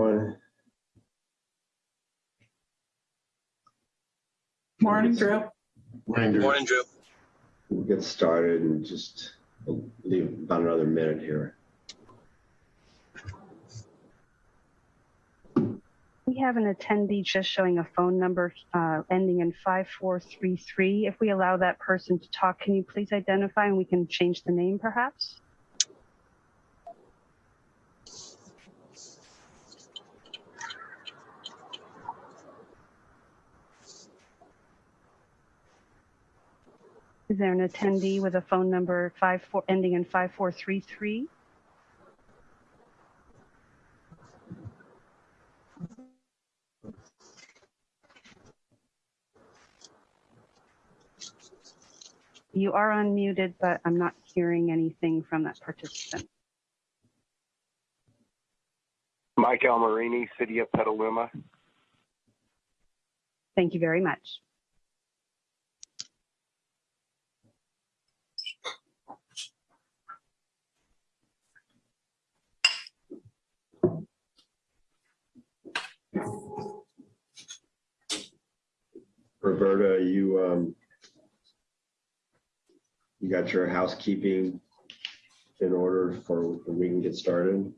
everyone. Morning, Drew. Morning, Drew. Morning, Drew. We'll get started and just we'll leave about another minute here. We have an attendee just showing a phone number uh, ending in 5433. If we allow that person to talk, can you please identify and we can change the name perhaps? Is there an attendee with a phone number 54 ending in 5433? You are unmuted, but I'm not hearing anything from that participant. Mike Almarini, City of Petaluma. Thank you very much. Roberta, you, um, you got your housekeeping in order for, we can get started?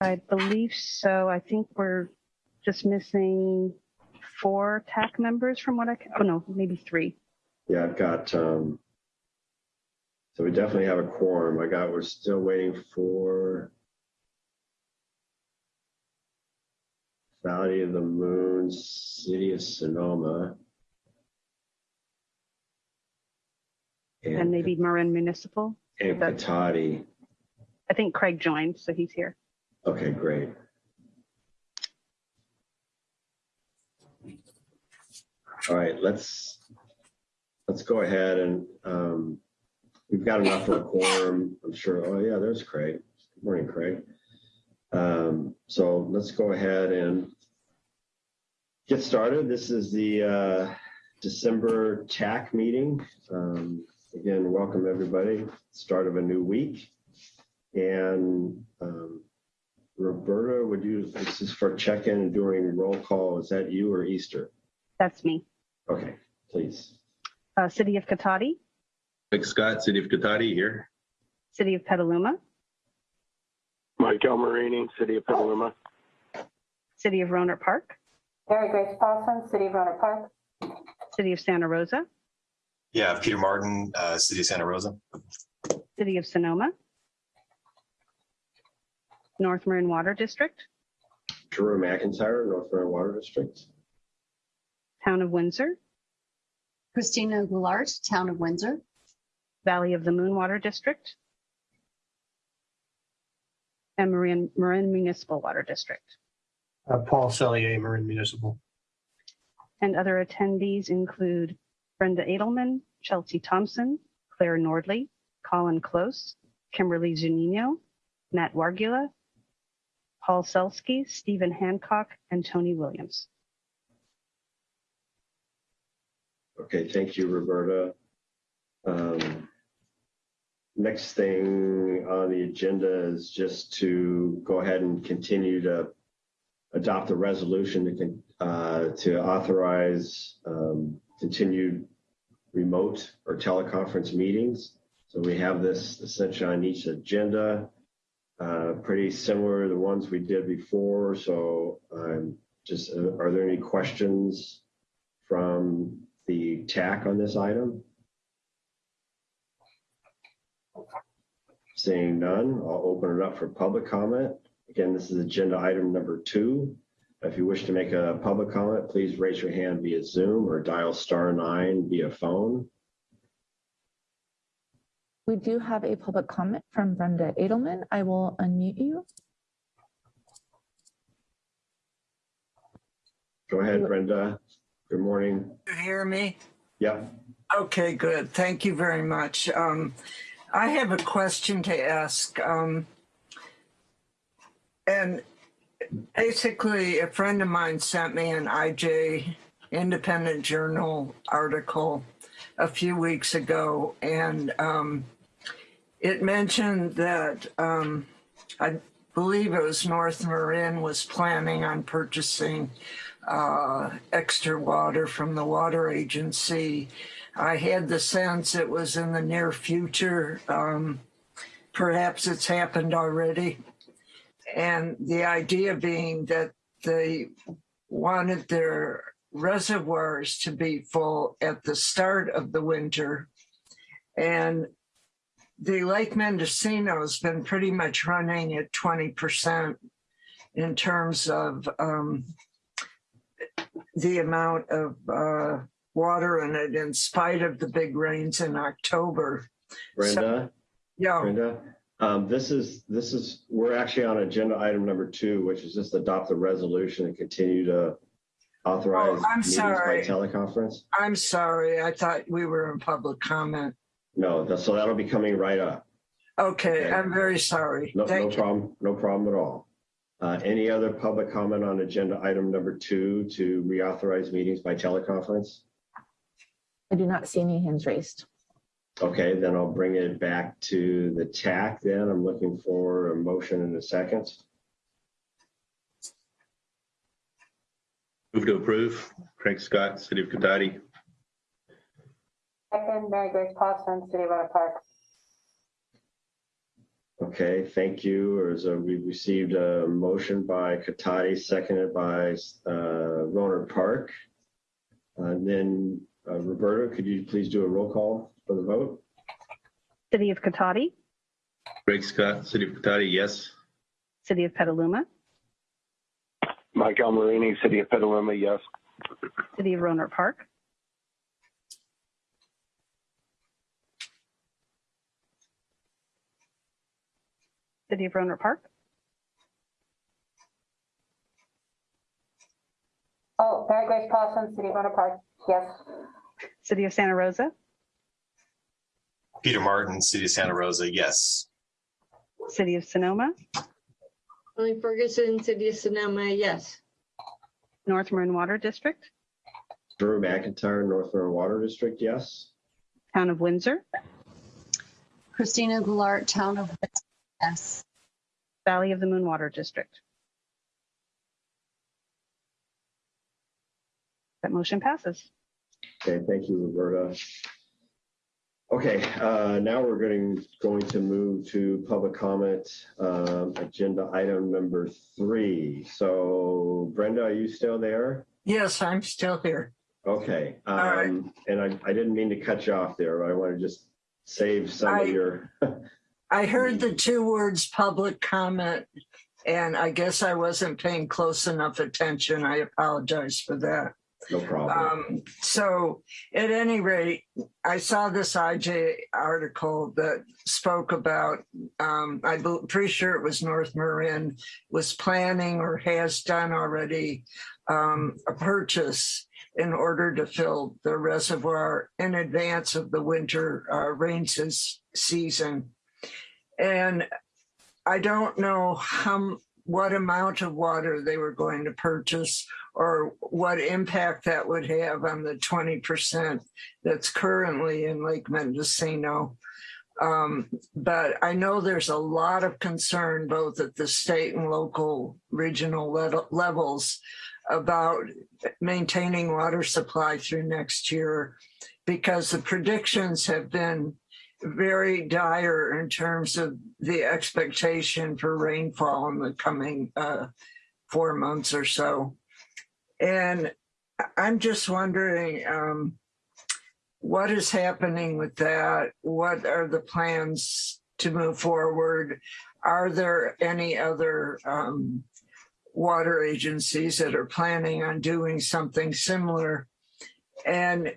I believe so. I think we're just missing four TAC members from what I can, oh no, maybe three. Yeah, I've got, um, so we definitely have a quorum. I got, we're still waiting for Valley of the Moon, City of Sonoma. And maybe Marin Municipal. And Cotati. I think Craig joined, so he's here. Okay, great. All right, let's, let's go ahead and, um, we've got enough for a quorum, I'm sure. Oh yeah, there's Craig. Good morning, Craig. Um, so let's go ahead and get started. This is the, uh, December TAC meeting. Um, again, welcome everybody. Start of a new week. And, um, Roberta, would you, this is for check-in during roll call. Is that you or Easter? That's me. Okay, please. Uh, City of Cotati, Mike Scott, City of Cotati here. City of Petaluma, Mike Almarini, City of Petaluma. City of Rohnert Park, Mary Grace Paulson, City of Rohnert Park. City of Santa Rosa, Yeah, Peter Martin, uh, City of Santa Rosa. City of Sonoma, North Marin Water District, Drew McIntyre, North Marin Water District. Town of Windsor, Christina Goulart, Town of Windsor. Valley of the Moon Water District, and Marin, Marin Municipal Water District. Uh, Paul Sellier, Marin Municipal. And other attendees include Brenda Edelman, Chelsea Thompson, Claire Nordley, Colin Close, Kimberly Zunino, Matt Wargula, Paul Selsky, Stephen Hancock, and Tony Williams. Okay, thank you, Roberta. Um, Next thing on the agenda is just to go ahead and continue to adopt a resolution to, uh, to authorize um, continued remote or teleconference meetings. So we have this essentially on each agenda, uh, pretty similar to the ones we did before. So um, just, uh, are there any questions from the TAC on this item? Seeing none, I'll open it up for public comment. Again, this is agenda item number two. If you wish to make a public comment, please raise your hand via Zoom or dial star nine via phone. We do have a public comment from Brenda Edelman. I will unmute you. Go ahead, Brenda. Good morning. You hear me? Yeah. Okay, good. Thank you very much. Um, I have a question to ask. Um, and basically, a friend of mine sent me an IJ Independent Journal article a few weeks ago, and um, it mentioned that, um, I believe it was North Marin was planning on purchasing uh, extra water from the water agency. I had the sense it was in the near future. Um, perhaps it's happened already. And the idea being that they wanted their reservoirs to be full at the start of the winter. And the Lake Mendocino has been pretty much running at 20% in terms of um, the amount of uh, water in it in spite of the big rains in October. Brenda, Yeah, Brenda, um, this is, this is, we're actually on agenda item number two, which is just adopt the resolution and continue to authorize Oh, I'm meetings by sorry. teleconference. I'm sorry. I thought we were in public comment. No, that- so that'll be coming right up. Okay, Okay. I'm very sorry. No, no problem, no problem at all. Uh, any other public comment on agenda item number two to reauthorize meetings by teleconference? I do not see any hands raised. Okay, then I'll bring it back to the TAC then. I'm looking for a motion in a second. Move to approve. Craig Scott, City of Cotati. Second, Mary Grace Paulson, City of Rohnert Park. Okay, thank you. As uh, we received a motion by Cotati, seconded by uh, Rohnert Park. And then uh, Roberta, could you please do a roll call for the vote? City of Cotati, Craig Scott, City of Cotati, yes. City of Petaluma, Mike Almarini, City of Petaluma, yes. City of Rohnert Park, City of Rohnert Park, Oh, Mary Grace Paulson, City of Rohnert Park, yes. City of Santa Rosa, Peter Martin, City of Santa Rosa, yes. City of Sonoma, Molly Ferguson, City of Sonoma, yes. North Marin Water District, Drew McIntyre, North Marin Water District, yes. Town of Windsor, Christina Goulart, Town of Windsor, yes. Valley of the Moon Water District. That motion passes. Okay, thank you, Roberta. Okay, uh, now we're going, going to move to public comment, um, agenda item number three. So Brenda, are you still there? Yes, I'm still here. Okay, right. um, and I, I didn't mean to cut you off there, but I want to just save some I- of your, I heard the two words public comment and I guess I wasn't paying close enough attention. I apologize for that. No problem. Um, so at any rate, I saw this IJ article that spoke about, um, I'm pretty sure it was North Marin was planning or has done already, um, a purchase in order to fill the reservoir in advance of the winter, uh, rain season. And I don't know how, what amount of water they were going to purchase or what impact that would have on the 20% that's currently in Lake Mendocino. Um, but I know there's a lot of concern both at the state and local regional le- levels about maintaining water supply through next year because the predictions have been very dire in terms of the expectation for rainfall in the coming uh, four months or so. And I'm just wondering um, what is happening with that? What are the plans to move forward? Are there any other um, water agencies that are planning on doing something similar? And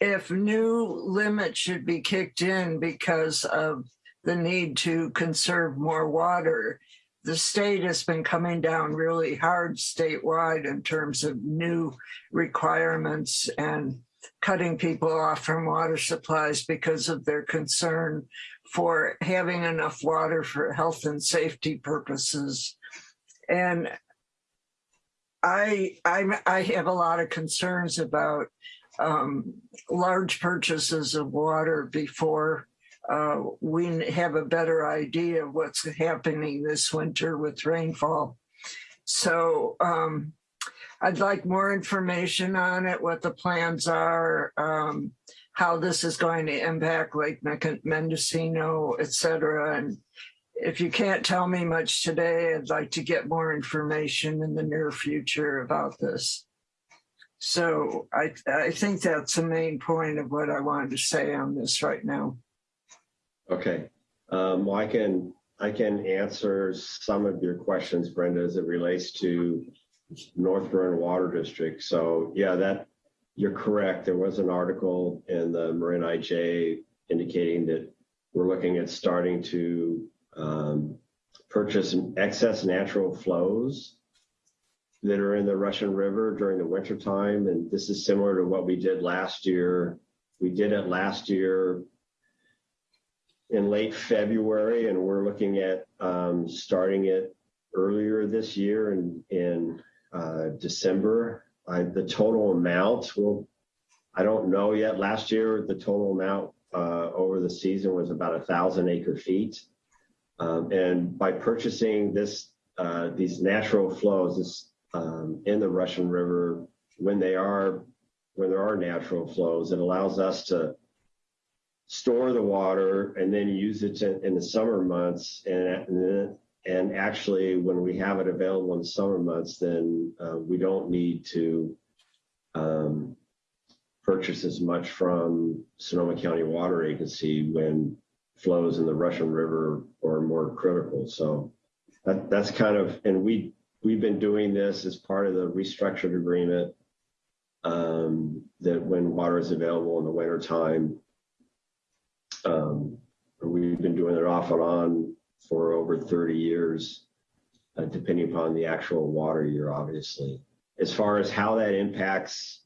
if new limits should be kicked in because of the need to conserve more water, the state has been coming down really hard statewide in terms of new requirements and cutting people off from water supplies because of their concern for having enough water for health and safety purposes. And I, I, I have a lot of concerns about um, large purchases of water before uh, we have a better idea of what's happening this winter with rainfall. So um, I'd like more information on it, what the plans are, um, how this is going to impact Lake Mendocino, et cetera. And if you can't tell me much today, I'd like to get more information in the near future about this. So I, I think that's the main point of what I wanted to say on this right now. Okay, um, well, I can, I can answer some of your questions, Brenda, as it relates to North Marin Water District. So yeah, that, you're correct. There was an article in the Marin IJ indicating that we're looking at starting to um, purchase excess natural flows that are in the Russian River during the wintertime. And this is similar to what we did last year. We did it last year in late February, and we're looking at um, starting it earlier this year in, in uh, December. I, the total amount will, I don't know yet. Last year, the total amount uh, over the season was about a thousand acre feet. Um, and by purchasing this, uh, these natural flows this, um, in the Russian River, when they are, when there are natural flows, it allows us to store the water and then use it to, in the summer months. And, and, and actually, when we have it available in the summer months, then uh, we don't need to um, purchase as much from Sonoma County Water Agency when flows in the Russian River are more critical. So that, that's kind of, and we, we've been doing this as part of the restructured agreement um, that when water is available in the wintertime, um, we've been doing it off and on for over 30 years, uh, depending upon the actual water year, obviously. As far as how that impacts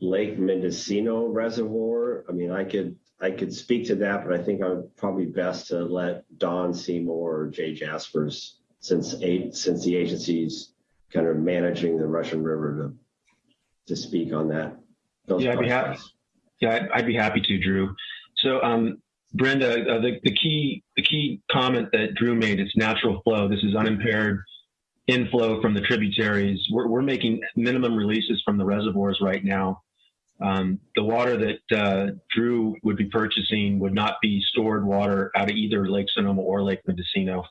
Lake Mendocino Reservoir, I mean, I could I could speak to that, but I think I would probably best to let Don Seymour or Jay Jasperse, since eight, since the agency's kind of managing the Russian River, to to speak on that. Yeah, I'd be happy. Yeah, I'd, I'd be happy to, Drew. So, um, Brenda, uh, the, the key the key comment that Drew made is natural flow. This is unimpaired inflow from the tributaries. We're, we're making minimum releases from the reservoirs right now. Um, the water that uh, Drew would be purchasing would not be stored water out of either Lake Sonoma or Lake Mendocino.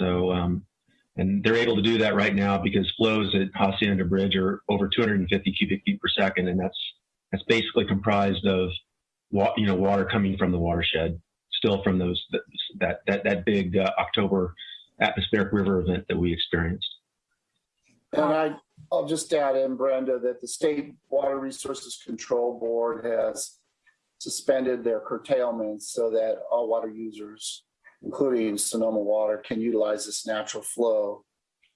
So, um, and they're able to do that right now because flows at Hacienda Bridge are over 250 cubic feet per second, and that's that's basically comprised of you know water coming from the watershed, still from those that that that big uh, October atmospheric river event that we experienced. And I, I'll just add in, Brenda, that the State Water Resources Control Board has suspended their curtailments so that all water users, including Sonoma Water, can utilize this natural flow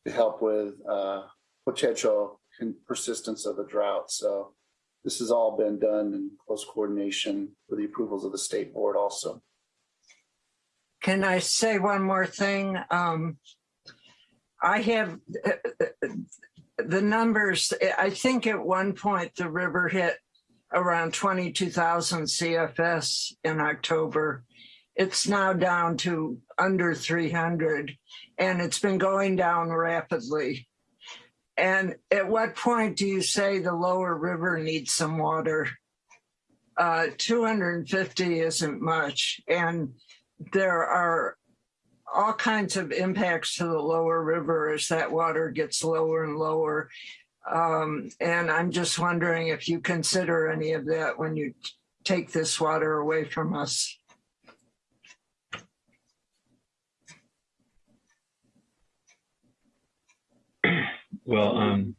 to help with uh, potential persistence of the drought. So this has all been done in close coordination with the approvals of the state board also. Can I say one more thing? Um, I have the numbers. I think at one point the river hit around 22,000 CFS in October. It's now down to under 300 and it's been going down rapidly. And at what point do you say the lower river needs some water? Uh, 250 isn't much. And there are all kinds of impacts to the lower river as that water gets lower and lower. Um, and I'm just wondering if you consider any of that when you take this water away from us. Well, um,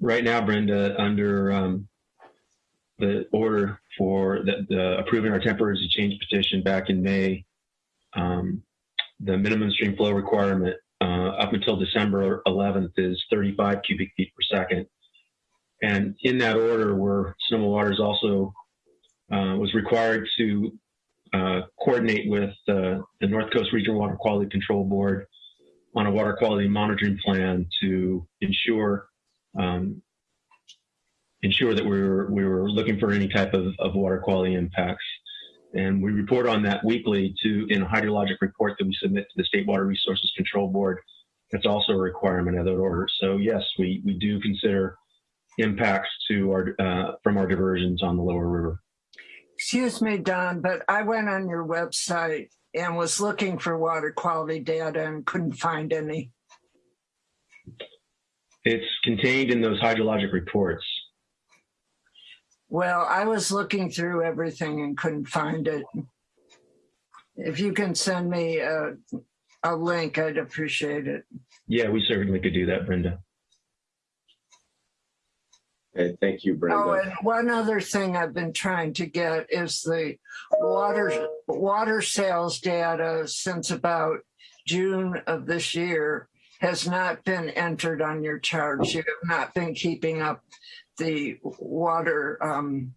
right now, Brenda, under um, the order for the, the approving our temporary change petition back in May, um, the minimum stream flow requirement uh, up until December 11th is 35 cubic feet per second. And in that order, where Sonoma Waters also uh, was required to uh, coordinate with uh, the North Coast Regional Water Quality Control Board on a water quality monitoring plan to ensure um, ensure that we were we were looking for any type of, of water quality impacts. And we report on that weekly to in a hydrologic report that we submit to the State Water Resources Control Board. That's also a requirement of that order. So yes, we, we do consider impacts to our, uh, from our diversions on the lower river. Excuse me, Don, but I went on your website and was looking for water quality data and couldn't find any. It's contained in those hydrologic reports. Well, I was looking through everything and couldn't find it. If you can send me a, a link, I'd appreciate it. Yeah, we certainly could do that, Brenda. Okay, thank you, Oh, and one other thing I've been trying to get is the water, water sales data since about June of this year has not been entered on your charts. You have not been keeping up the water, um,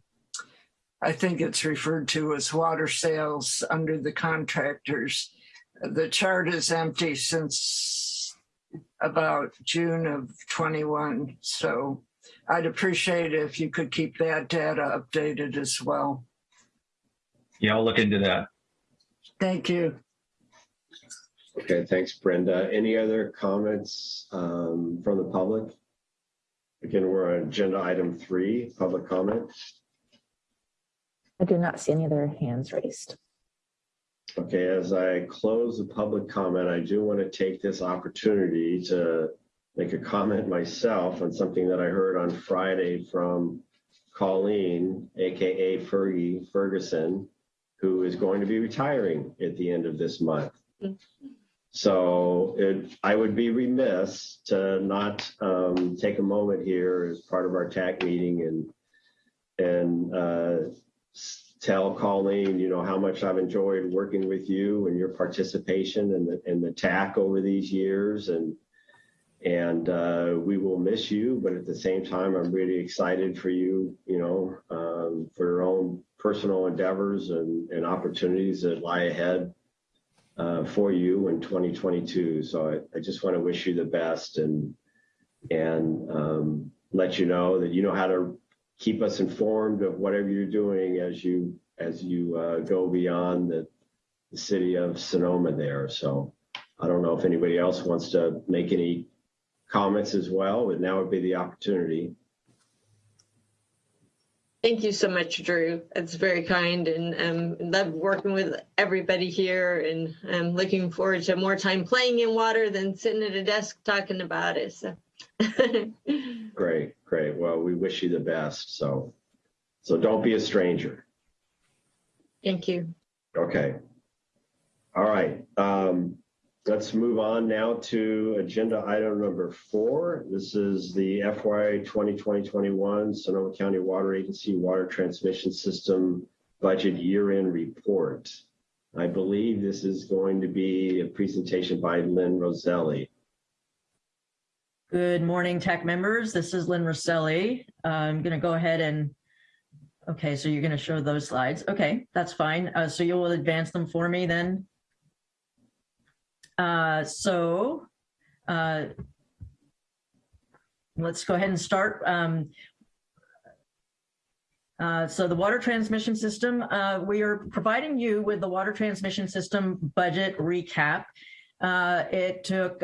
I think it's referred to as water sales under the contractors. The chart is empty since about June of 21. So I'd appreciate if you could keep that data updated as well. Yeah, I'll look into that. Thank you. Okay, thanks, Brenda. Any other comments um, from the public? Again, we're on agenda item three, public comment. I do not see any other hands raised. Okay, as I close the public comment, I do want to take this opportunity to make a comment myself on something that I heard on Friday from Colleen, AKA Fergie Ferguson, who is going to be retiring at the end of this month. So it, I would be remiss to not um, take a moment here as part of our TAC meeting and and uh, tell Colleen, you know, how much I've enjoyed working with you and your participation in the in the TAC over these years and and uh, we will miss you, but at the same time, I'm really excited for you, you know, um, for your own personal endeavors and, and opportunities that lie ahead uh, for you in 2022. So I, I just want to wish you the best and and um, let you know that you know how to keep us informed of whatever you're doing as you as you uh, go beyond the, the city of Sonoma there. So I don't know if anybody else wants to make any comments as well, but now would be the opportunity. Thank you so much, Drew. It's very kind and um, love working with everybody here and I'm looking forward to more time playing in water than sitting at a desk talking about it. So. Great, great. Well, we wish you the best. So, so don't be a stranger. Thank you. Okay. All right. Um, let's move on now to agenda item number four. This is the FY 2020-21 Sonoma County Water Agency Water Transmission System Budget Year-End Report. I believe this is going to be a presentation by Lynn Rosselli. Good morning, tech members. This is Lynn Rosselli. I'm going to go ahead and, okay, so you're going to show those slides. Okay, that's fine. Uh, so you will advance them for me then. Uh, so uh, let's go ahead and start. Um, uh, so the water transmission system, uh, we are providing you with the water transmission system budget recap. Uh, it took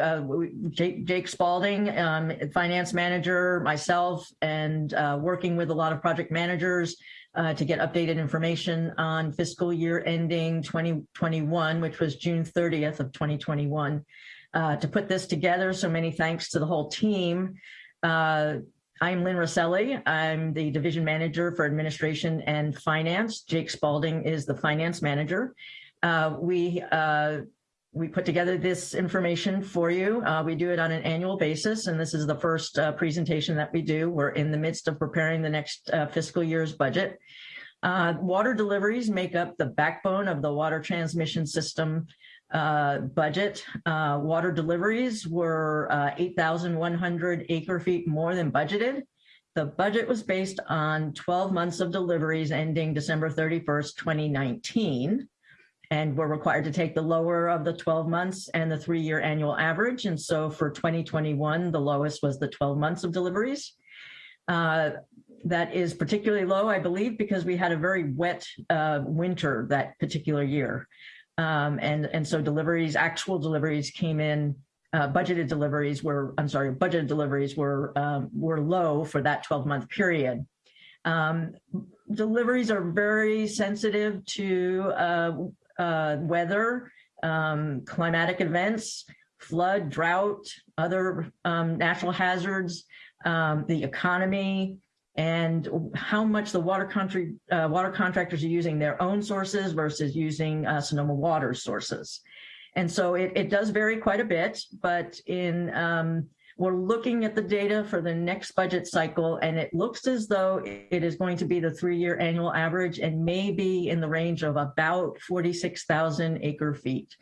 Jake, Jake Spalding, um, finance manager, myself, and working with a lot of project managers uh, to get updated information on fiscal year ending 2021, which was June 30th of 2021. Uh, to put this together, so many thanks to the whole team. Uh, I'm Lynn Rosselli. I'm the division manager for administration and finance. Jake Spalding is the finance manager. Uh, we uh, we put together this information for you. Uh, we do it on an annual basis, and this is the first uh, presentation that we do. We're in the midst of preparing the next uh, fiscal year's budget. Uh, water deliveries make up the backbone of the water transmission system uh, budget. Uh, water deliveries were 8,100 acre feet more than budgeted. The budget was based on 12 months of deliveries ending December 31st, 2019 and we're required to take the lower of the 12 months and the three-year annual average. And so for 2021, the lowest was the 12 months of deliveries. Uh, that is particularly low, I believe, because we had a very wet uh, winter that particular year. Um, and, and so deliveries, actual deliveries came in, uh, budgeted deliveries were, I'm sorry, budgeted deliveries were, um, were low for that 12 month period. Um, deliveries are very sensitive to uh, weather, um, climatic events, flood, drought, other um, natural hazards, um, the economy, and how much the water country uh, water contractors are using their own sources versus using uh, Sonoma water sources. And so it, it does vary quite a bit, but in um, we're looking at the data for the next budget cycle, and it looks as though it is going to be the three-year annual average and maybe in the range of about 46,000 acre feet.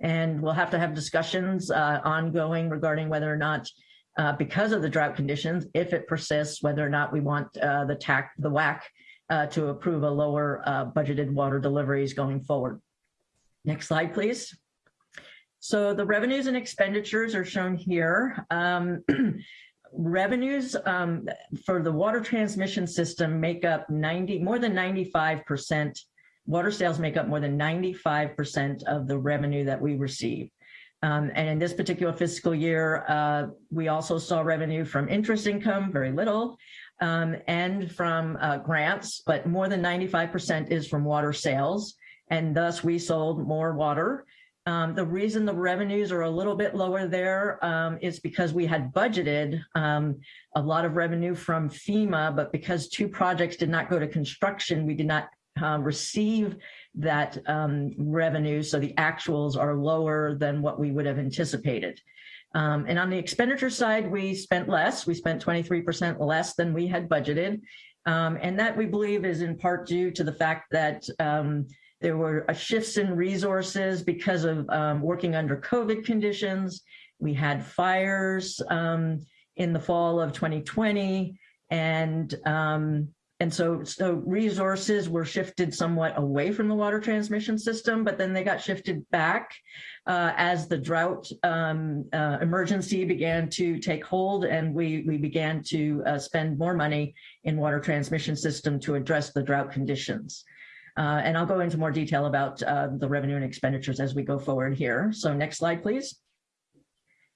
And we'll have to have discussions uh, ongoing regarding whether or not uh, because of the drought conditions, if it persists, whether or not we want uh, the TAC, the WAC uh, to approve a lower uh, budgeted water deliveries going forward. Next slide, please. So the revenues and expenditures are shown here. Um, revenues um, for the water transmission system make up 90, more than 95%. Water sales make up more than 95% of the revenue that we receive. Um, and in this particular fiscal year, uh, we also saw revenue from interest income, very little, um, and from uh, grants, but more than 95% is from water sales. And thus we sold more water. Um, the reason the revenues are a little bit lower there um, is because we had budgeted um, a lot of revenue from FEMA, but because two projects did not go to construction, we did not uh, receive that um, revenue. So the actuals are lower than what we would have anticipated. Um, and on the expenditure side, we spent less. We spent 23% less than we had budgeted. And that we believe is in part due to the fact that there were shifts in resources because of um, working under COVID conditions. We had fires um, in the fall of 2020 and um, and so, so resources were shifted somewhat away from the water transmission system, but then they got shifted back uh, as the drought um, uh, emergency began to take hold and we, we began to uh, spend more money in water transmission system to address the drought conditions. Uh, and I'll go into more detail about uh, the revenue and expenditures as we go forward here. So next slide, please.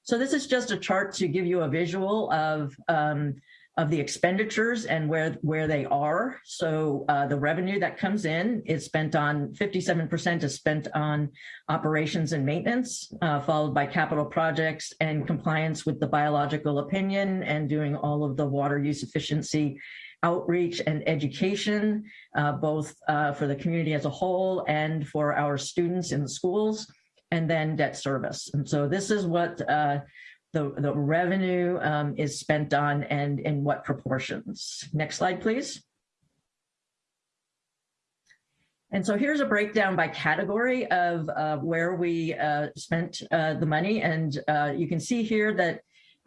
So this is just a chart to give you a visual of um, of the expenditures and where, where they are. So uh, the revenue that comes in is spent on 57% is spent on operations and maintenance, uh, followed by capital projects and compliance with the biological opinion and doing all of the water use efficiency outreach and education, uh, both uh, for the community as a whole and for our students in the schools, and then debt service. And so this is what uh, the, the revenue um, is spent on and in what proportions. Next slide, please. And so here's a breakdown by category of uh, where we uh, spent uh, the money. And you can see here that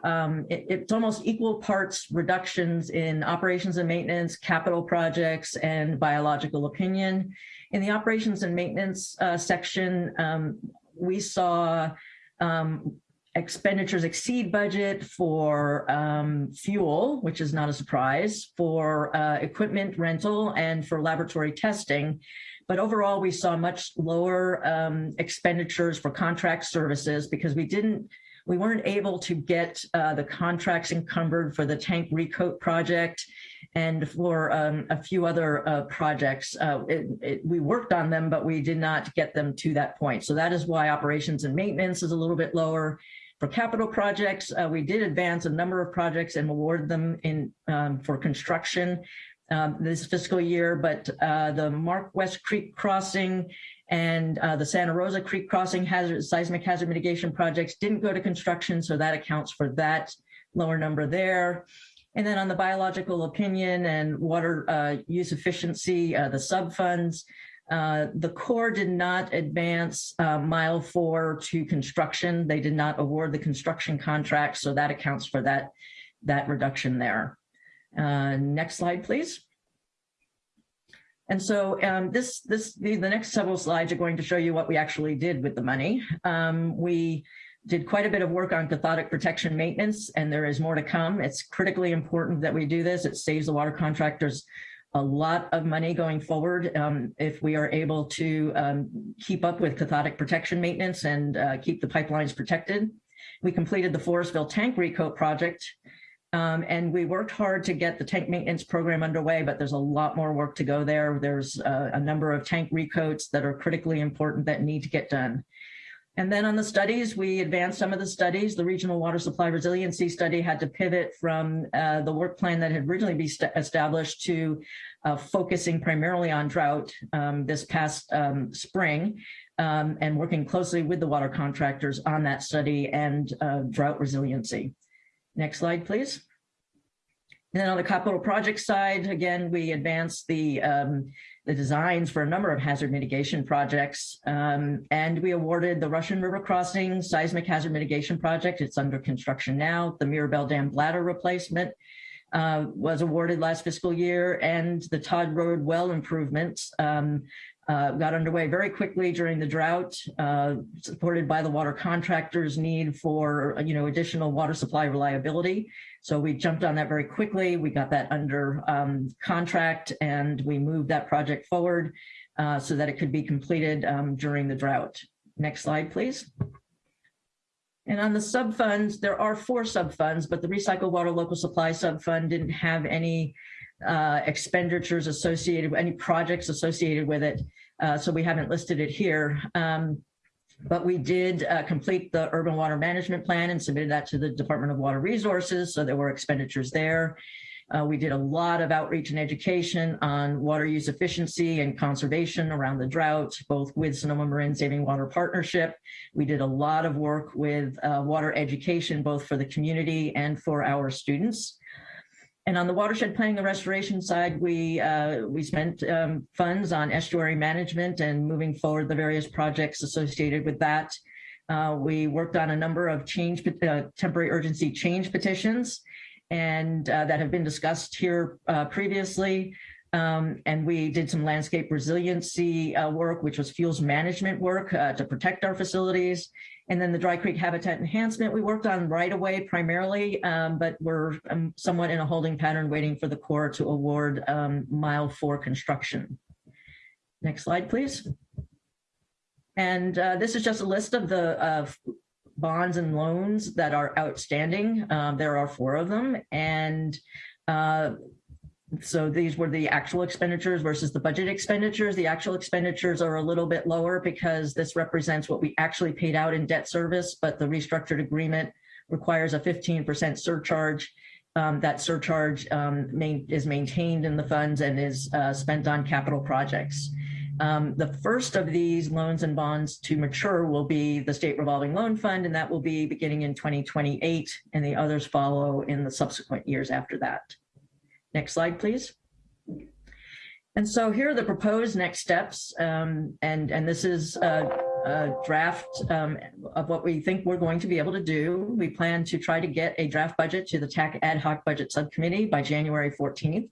um, it, it's almost equal parts reductions in operations and maintenance, capital projects, and biological opinion. In the operations and maintenance uh, section, um, we saw um, expenditures exceed budget for um, fuel, which is not a surprise, for uh, equipment rental and for laboratory testing. But overall, we saw much lower um, expenditures for contract services because we didn't, we weren't able to get uh, the contracts encumbered for the tank recoat project and for um, a few other uh, projects. Uh, it, it, we worked on them, but we did not get them to that point. So that is why operations and maintenance is a little bit lower for capital projects, uh, we did advance a number of projects and award them in um, for construction um, this fiscal year, but uh, the Mark West Creek Crossing and uh, the Santa Rosa Creek Crossing hazard, seismic hazard mitigation projects didn't go to construction, so that accounts for that lower number there. And then on the biological opinion and water uh, use efficiency, uh, the sub funds, uh, the Corps did not advance uh, mile four to construction. They did not award the construction contract, so that accounts for that, that reduction there. Uh, next slide, please. And so um, this, this, the, the, next several slides are going to show you what we actually did with the money. Um, we did quite a bit of work on cathodic protection maintenance, and there is more to come. It's critically important that we do this. It saves the water contractors a lot of money going forward um, if we are able to um, keep up with cathodic protection maintenance and uh, keep the pipelines protected. We completed the Forestville tank recoat project, um, and we worked hard to get the tank maintenance program underway, but there's a lot more work to go there. There's a number of tank recoats that are critically important that need to get done. And then on the studies, we advanced some of the studies. The Regional Water Supply Resiliency Study had to pivot from uh, the work plan that had originally been established to uh, focusing primarily on drought um, this past um, spring um, and working closely with the water contractors on that study and uh, drought resiliency. Next slide, please. And then on the capital project side, again, we advanced the um, the designs for a number of hazard mitigation projects. Um, and we awarded the Russian River Crossing Seismic Hazard Mitigation Project. It's under construction now. The Mirabel Dam bladder replacement uh, was awarded last fiscal year and the Todd Road well improvements um, uh, got underway very quickly during the drought, uh, supported by the water contractors' need for you know additional water supply reliability. So we jumped on that very quickly. We got that under um, contract and we moved that project forward uh, so that it could be completed um, during the drought. Next slide, please. And on the sub-funds, there are four sub-funds, but the Recycle Water Local Supply sub-fund didn't have any uh, expenditures associated, with any projects associated with it. Uh, so we haven't listed it here. Um, but we did uh, complete the urban water management plan and submitted that to the Department of Water Resources. So there were expenditures there. Uh, we did a lot of outreach and education on water use efficiency and conservation around the drought, both with Sonoma Marin Saving Water Partnership. We did a lot of work with uh, water education, both for the community and for our students. And on the watershed planning and restoration side, we uh, we spent um, funds on estuary management and moving forward the various projects associated with that. Uh, we worked on a number of change uh, temporary urgency change petitions and uh, that have been discussed here uh, previously. Um, and we did some landscape resiliency uh, work, which was fuels management work to protect our facilities. And then the Dry Creek Habitat Enhancement we worked on right away primarily, um, but we're um, somewhat in a holding pattern waiting for the Corps to award um, mile four construction. Next slide, please. And uh, this is just a list of the uh, bonds and loans that are outstanding. Um, there are four of them. And uh, so these were the actual expenditures versus the budget expenditures. The actual expenditures are a little bit lower because this represents what we actually paid out in debt service, but the restructured agreement requires a 15% surcharge. Um, that surcharge um, main, is maintained in the funds and is uh, spent on capital projects. Um, the first of these loans and bonds to mature will be the state revolving loan fund, and that will be beginning in 2028, and the others follow in the subsequent years after that. Next slide, please. And so here are the proposed next steps. Um, and, and this is a, a draft um, of what we think we're going to be able to do. We plan to try to get a draft budget to the TAC ad hoc budget subcommittee by January 14th.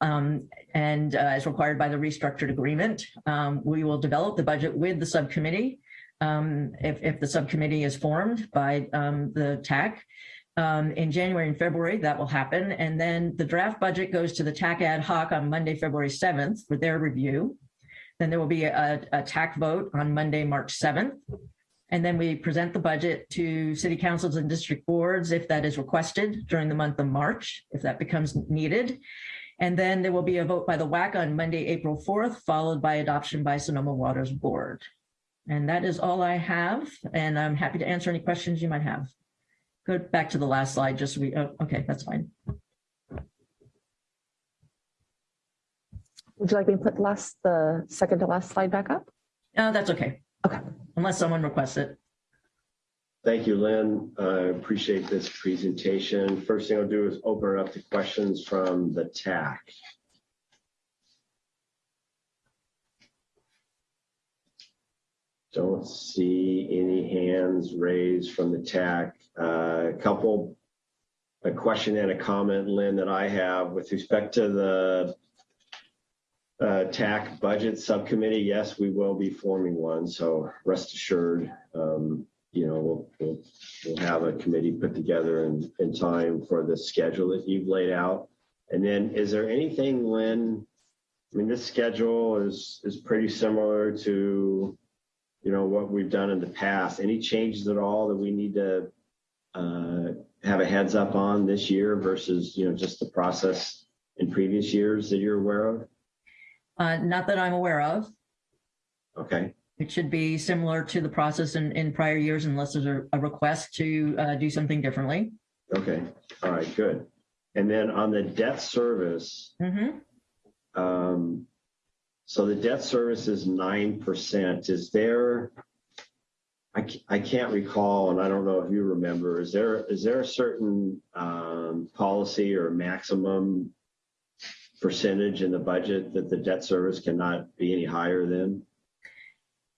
Um, and uh, as required by the restructured agreement, um, we will develop the budget with the subcommittee um, if, if the subcommittee is formed by um, the TAC um, in January and February, that will happen. And then the draft budget goes to the TAC ad hoc on Monday, February 7th for their review. Then there will be a, a TAC vote on Monday, March 7th. And then we present the budget to city councils and district boards if that is requested during the month of March, if that becomes needed. And then there will be a vote by the WAC on Monday, April 4th, followed by adoption by Sonoma Waters Board. And that is all I have. And I'm happy to answer any questions you might have. Go back to the last slide, just so we, oh, okay, that's fine. Would you like me to put the last, the second to last slide back up? No, that's okay. Okay. Unless someone requests it. Thank you, Lynn. I appreciate this presentation. First thing I'll do is open it up to questions from the TAC. Don't see any hands raised from the TAC. Uh, a couple, a question and a comment, Lynn, that I have with respect to the uh, TAC budget subcommittee. Yes, we will be forming one, so rest assured, um, you know, we'll, we'll have a committee put together in, in time for the schedule that you've laid out. And then is there anything, Lynn, I mean, this schedule is, is pretty similar to, you know, what we've done in the past. Any changes at all that we need to uh, have a heads up on this year versus, you know, just the process in previous years that you're aware of? Uh, not that I'm aware of. Okay, It should be similar to the process in, in prior years unless there's a, a request to uh, do something differently. okay, all right, good. And then on the debt service, Mhm. um, so the debt service is nine percent. Is there? I, I can't recall, and I don't know if you remember. Is there is there a certain um, policy or maximum percentage in the budget that the debt service cannot be any higher than?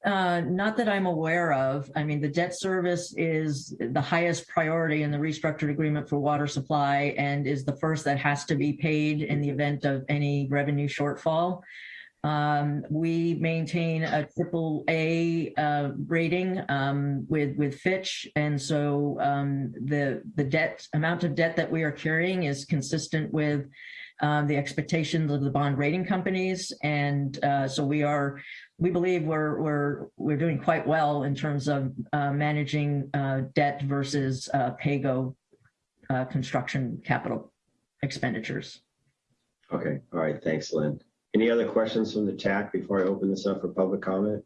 Uh, not that I'm aware of. I mean, the debt service is the highest priority in the restructured agreement for water supply and is the first that has to be paid in the event of any revenue shortfall. Um, we maintain a triple A uh, rating um, with with Fitch, and so um, the the debt amount of debt that we are carrying is consistent with um, the expectations of the bond rating companies, and uh, so we are we believe we're we're we're doing quite well in terms of uh, managing uh, debt versus uh, PAYGO uh, construction capital expenditures. Okay, all right, thanks, Lynn. Any other questions from the TAC before I open this up for public comment?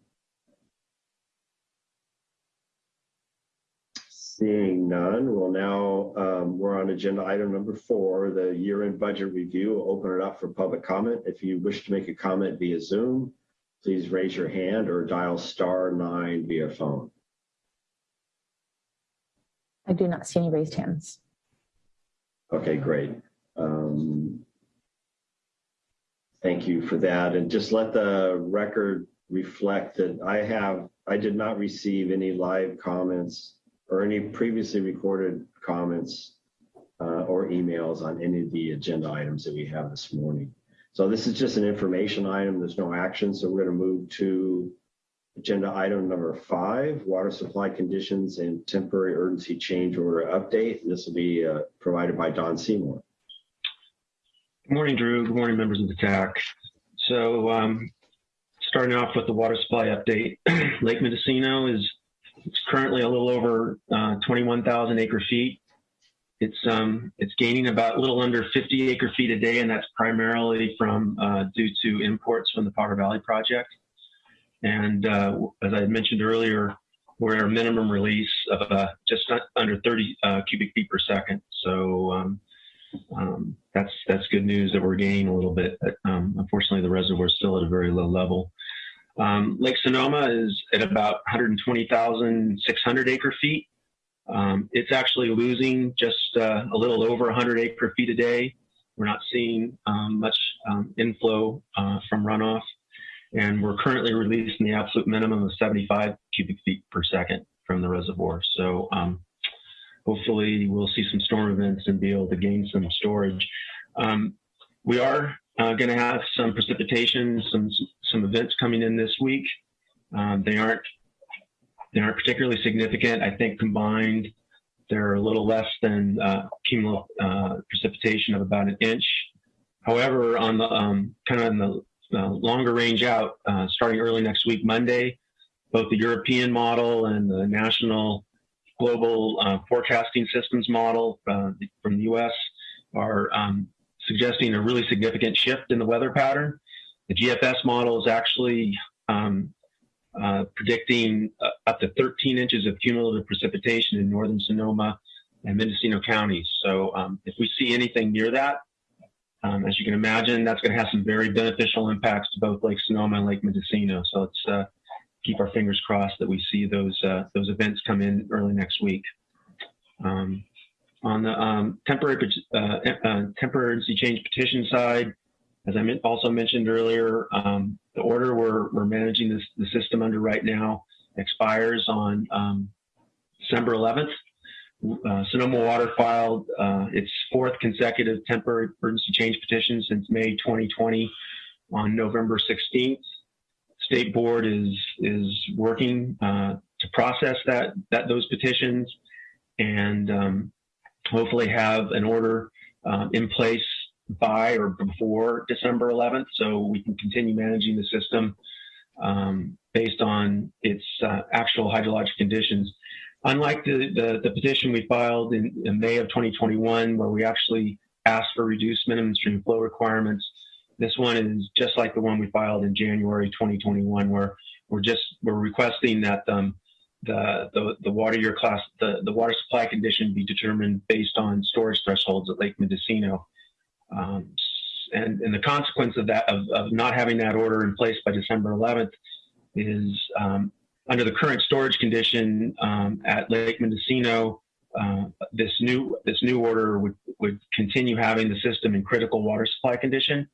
Seeing none, we'll now, um, we're on agenda item number four, the year-end budget review. We'll Open it up for public comment. If you wish to make a comment via Zoom, please raise your hand or dial star nine via phone. I do not see any raised hands. Okay, great. Um, Thank you for that. And just let the record reflect that I have, I did not receive any live comments or any previously recorded comments uh, or emails on any of the agenda items that we have this morning. So this is just an information item. There's no action. So we're going to move to agenda item number five, water supply conditions and temporary urgency change order update. This will be uh, provided by Don Seymour. Good morning, Drew. Good morning, members of the TAC. So, um, starting off with the water supply update, Lake Mendocino is currently a little over uh, 21,000 acre feet. It's um, it's gaining about a little under 50 acre feet a day, and that's primarily from uh, due to imports from the Potter Valley project. And uh, as I mentioned earlier, we're at a minimum release of uh, just under 30 uh, cubic feet per second. So um, um, that's that's good news that we're gaining a little bit. But, um, unfortunately, the reservoir is still at a very low level. Um, Lake Sonoma is at about 120,600 acre feet. Um, it's actually losing just uh, a little over 100 acre feet a day. We're not seeing um, much um, inflow uh, from runoff, and we're currently releasing the absolute minimum of 75 cubic feet per second from the reservoir. So hopefully we'll see some storm events and be able to gain some storage. Um, we are uh, going to have some precipitation, some some events coming in this week. Um, they aren't they aren't particularly significant. I think combined, they're a little less than uh, cumulative uh, precipitation of about an inch. However, on the um, kind of in the uh, longer range out, uh, starting early next week, Monday, both the European model and the national global uh, forecasting systems model uh, from the U.S. are um, suggesting a really significant shift in the weather pattern. The GFS model is actually um, uh, predicting uh, up to 13 inches of cumulative precipitation in northern Sonoma and Mendocino counties. So um, if we see anything near that, um, as you can imagine, that's going to have some very beneficial impacts to both Lake Sonoma and Lake Mendocino. So let's uh, keep our fingers crossed that we see those uh, those events come in early next week. Um, on the um, temporary uh, uh, temporary change petition side, as I also mentioned earlier, um, the order we're, we're managing this, the system under right now expires on um, December 11th. Uh, Sonoma Water filed uh, its fourth consecutive temporary emergency change petition since May 2020 on November 16th. State Board is is working uh, to process that that those petitions, and um, hopefully have an order um, in place by or before December 11th, so we can continue managing the system um, based on its uh, actual hydrologic conditions. Unlike the, the, the petition we filed in, in, May of 2021, where we actually asked for reduced minimum stream flow requirements, this one is just like the one we filed in January 2021, where we're just we're requesting that um, the, the the water year class the, the water supply condition be determined based on storage thresholds at Lake Mendocino. Um, and, and the consequence of that of, of not having that order in place by December 11th is um, under the current storage condition um, at Lake Mendocino, uh, this new this new order would would continue having the system in critical water supply condition.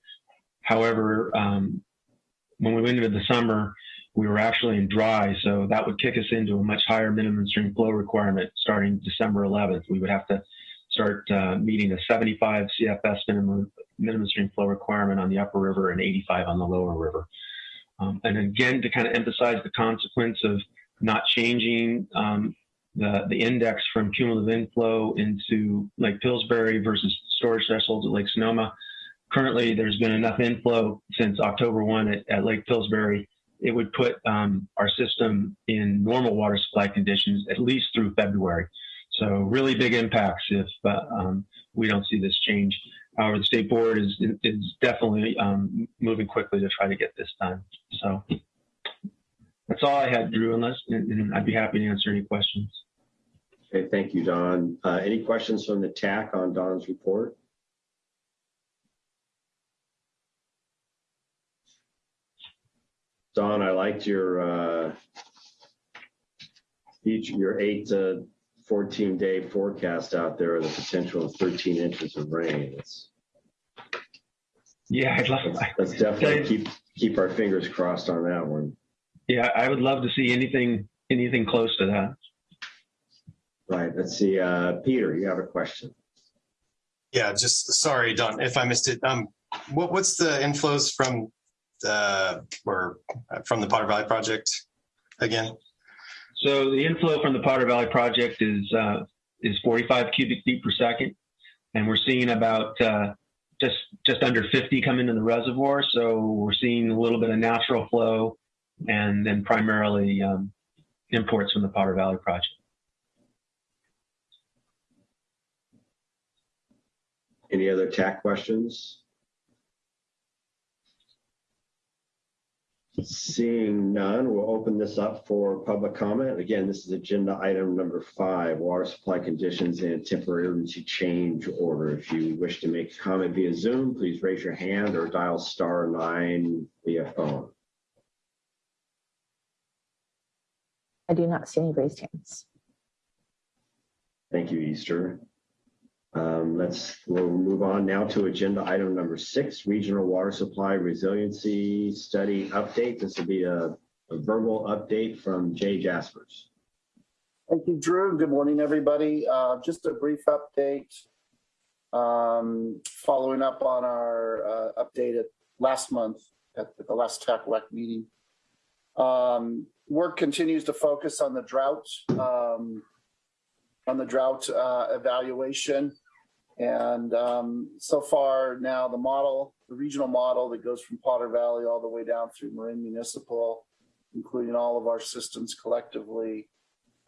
However, um, when we went into the summer, we were actually in dry, so that would kick us into a much higher minimum stream flow requirement starting December 11th. We would have to start uh, meeting a 75 CFS minimum minimum stream flow requirement on the upper river and 85 on the lower river. Um, and again, to kind of emphasize the consequence of not changing um, the, the index from cumulative inflow into Lake Pillsbury versus storage thresholds at Lake Sonoma. Currently, there's been enough inflow since October 1 at, at Lake Pillsbury. It would put um, our system in normal water supply conditions at least through February. So really big impacts if uh, um, we don't see this change. However, the state board is is definitely um, moving quickly to try to get this done. So that's all I had, Drew. Unless, and, I'd be happy to answer any questions. Okay, thank you, Don. Uh, any questions from the TAC on Don's report? Don, I liked your uh, each your eight to 14 day forecast out there, of the potential of 13 inches of rain. It's, yeah, I'd love. let's, let's definitely keep keep our fingers crossed on that one. Yeah, I would love to see anything anything close to that. Right. Let's see. Uh, Peter, you have a question. Yeah, just sorry, Don, if I missed it. Um, what what's the inflows from the or from the Potter Valley project again? So the inflow from the Potter Valley project is uh, is 45 cubic feet per second, and we're seeing about uh, just just under 50 come into the reservoir. So we're seeing a little bit of natural flow, and then primarily um, imports from the Potter Valley project. Any other TAC questions? Seeing none, we'll open this up for public comment. Again, this is agenda item number five, water supply conditions and temporary emergency change order. If you wish to make a comment via Zoom, please raise your hand or dial star nine via phone. I do not see any raised hands. Thank you, Easter. Um, let's, we'll move on now to agenda item number six, regional water supply resiliency study update. This will be a, a verbal update from Jay Jasperse. Thank you, Drew. Good morning, everybody. Uh, just a brief update. Um, following up on our uh, update at last month at the last TACWEC meeting. Um, work continues to focus on the drought um, on the drought uh, evaluation. And um, so far now the model, the regional model that goes from Potter Valley all the way down through Marin Municipal, including all of our systems collectively,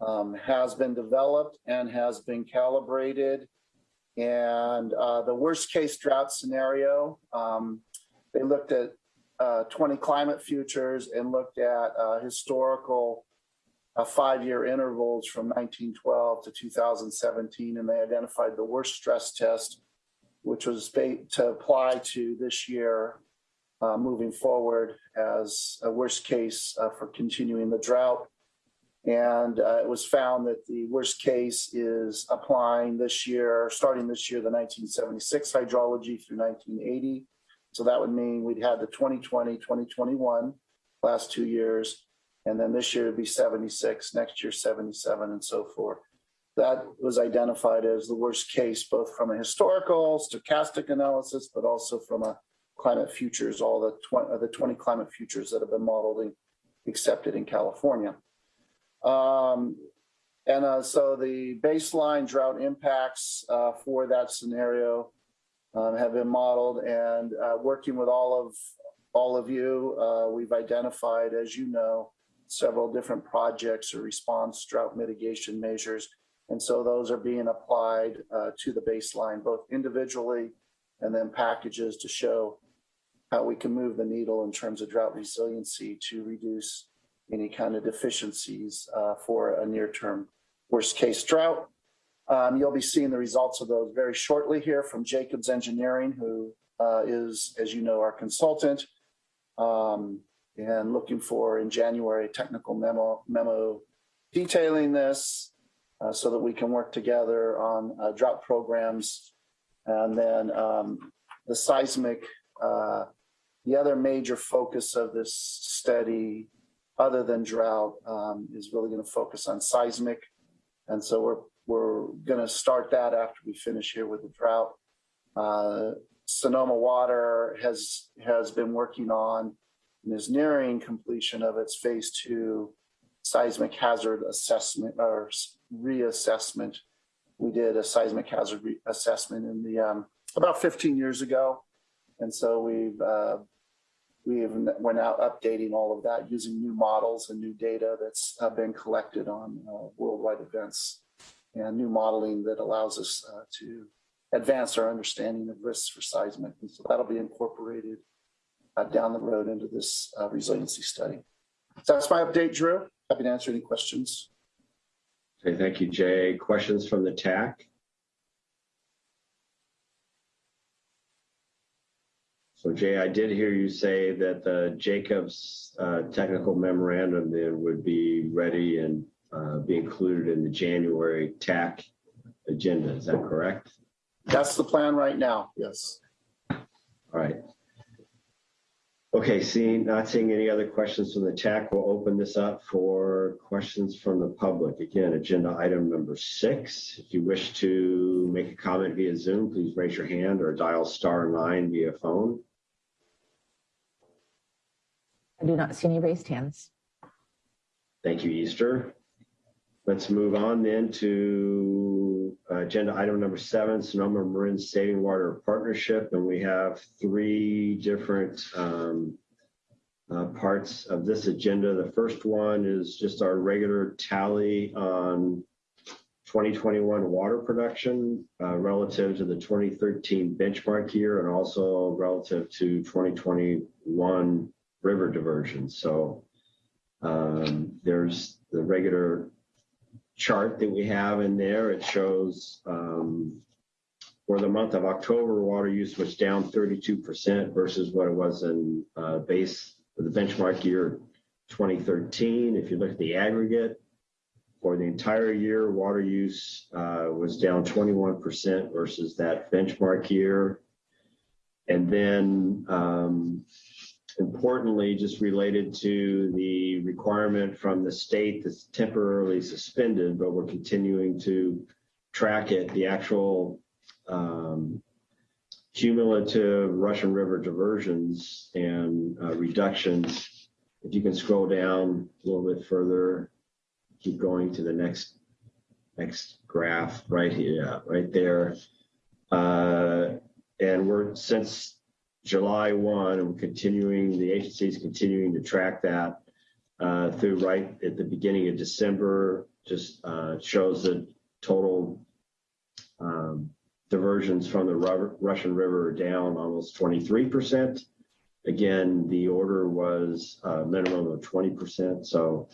um, has been developed and has been calibrated. And uh, the worst case drought scenario, um, they looked at uh, 20 climate futures and looked at uh, historical uh, five-year intervals from 1912 to 2017, and they identified the worst stress test, which was to apply to this year uh, moving forward as a worst case uh, for continuing the drought. And uh, it was found that the worst case is applying this year, starting this year, the 1976 hydrology through 1980. So that would mean we'd had the 2020, 2021, last two years, and then this year it'd be 76, next year 77, and so forth. That was identified as the worst case, both from a historical stochastic analysis, but also from a climate futures, all the 20, the 20 climate futures that have been modeled and accepted in California. Um, And uh, so the baseline drought impacts uh, for that scenario um, have been modeled and uh, working with all of all of you, uh, we've identified, as you know, several different projects or response drought mitigation measures. And so those are being applied uh, to the baseline, both individually and then packages to show how we can move the needle in terms of drought resiliency to reduce any kind of deficiencies uh, for a near-term worst-case drought. Um, you'll be seeing the results of those very shortly here from Jacobs Engineering, who uh, is, as you know, our consultant. Um, and looking for in January technical memo memo detailing this uh, so that we can work together on uh, drought programs. And then um, the seismic, uh, the other major focus of this study, other than drought, um, is really going to focus on seismic. And so we're we're going to start that after we finish here with the drought. Uh, Sonoma Water has has been working on and is nearing completion of its phase two seismic hazard assessment or reassessment. We did a seismic hazard assessment in the um, about 15 years ago, and so we've uh, we've we're now updating all of that using new models and new data that's uh, been collected on uh, worldwide events and new modeling that allows us uh, to advance our understanding of risks for seismic. And so that'll be incorporated uh, down the road into this uh, resiliency study. So that's my update, Drew. Happy to answer any questions. Okay, thank you, Jay. Questions from the TAC? So Jay, I did hear you say that the Jacobs uh, technical memorandum then would be ready and uh, be included in the January TAC agenda. Is that correct? That's the plan right now. Yes. All right. Okay, seeing, not seeing any other questions from the TAC, we'll open this up for questions from the public. Again, agenda item number six. If you wish to make a comment via Zoom, please raise your hand or dial star nine via phone. I do not see any raised hands. Thank you, Easter. Let's move on then to uh, agenda item number seven, Sonoma Marin Saving Water Partnership. And we have three different um, uh, parts of this agenda. The first one is just our regular tally on 2021 water production uh, relative to the 2013 benchmark year and also relative to 2021 river diversion. So um, there's the regular chart that we have in there. It shows um, for the month of October, water use was down 32% versus what it was in uh, base the benchmark year 2013. If you look at the aggregate for the entire year, water use uh, was down 21% versus that benchmark year. And then um, importantly, just related to the requirement from the state that's temporarily suspended, but we're continuing to track it, the actual um, cumulative Russian River diversions and uh, reductions. If you can scroll down a little bit further, keep going to the next next graph right here, right there. Uh, and we're since July 1, and we're continuing, the agency is continuing to track that uh, through right at the beginning of December, just uh, shows the total um, diversions from the Russian River are down almost 23%. Again, the order was a minimum of 20%. So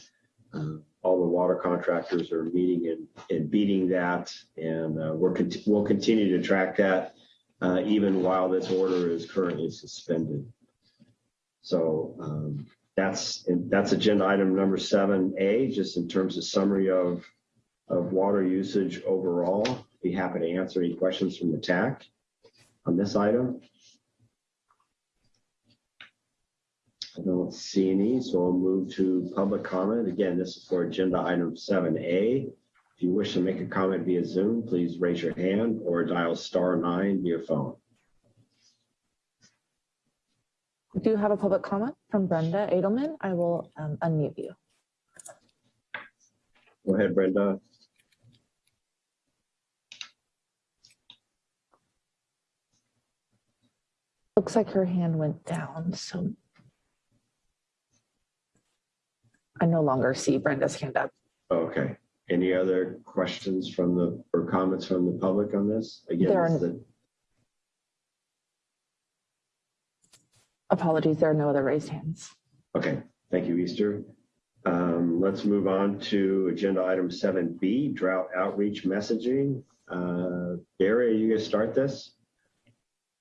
uh, all the water contractors are meeting and, and beating that. And uh, we're we'll continue to track that uh, even while this order is currently suspended. So um, that's that's agenda item number seven A, just in terms of summary of of water usage overall. Be happy to answer any questions from the TAC on this item. I don't see any, so I'll move to public comment. Again, this is for agenda item seven A. If you wish to make a comment via Zoom, please raise your hand or dial star nine via phone. We do have a public comment from Brenda Edelman. I will um, unmute you. Go ahead, Brenda. Looks like her hand went down, so I no longer see Brenda's hand up. Okay. Any other questions from the, or comments from the public on this? Again, There are this is Apologies, there are no other raised hands. Okay, thank you, Easter. Um, let's move on to agenda item seven B, drought outreach messaging. Uh, Barry, are you gonna start this?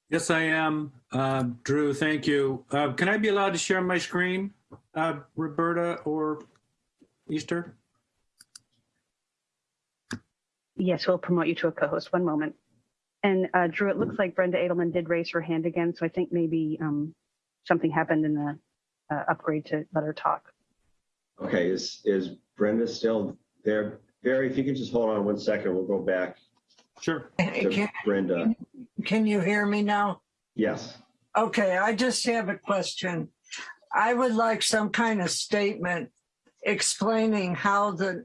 Yes, I am. Uh, Drew, thank you. Uh, can I be allowed to share my screen, uh, Roberta or Easter? Yes, we'll promote you to a co-host. One moment. And uh, Drew, it looks like Brenda Edelman did raise her hand again, so I think maybe um, something happened in the uh, upgrade to let her talk. Okay, is, is Brenda still there? Barry, if you could just hold on one second, we'll go back Sure. Can, Brenda. can you hear me now? Yes, Okay, I just have a question. I would like some kind of statement explaining how the,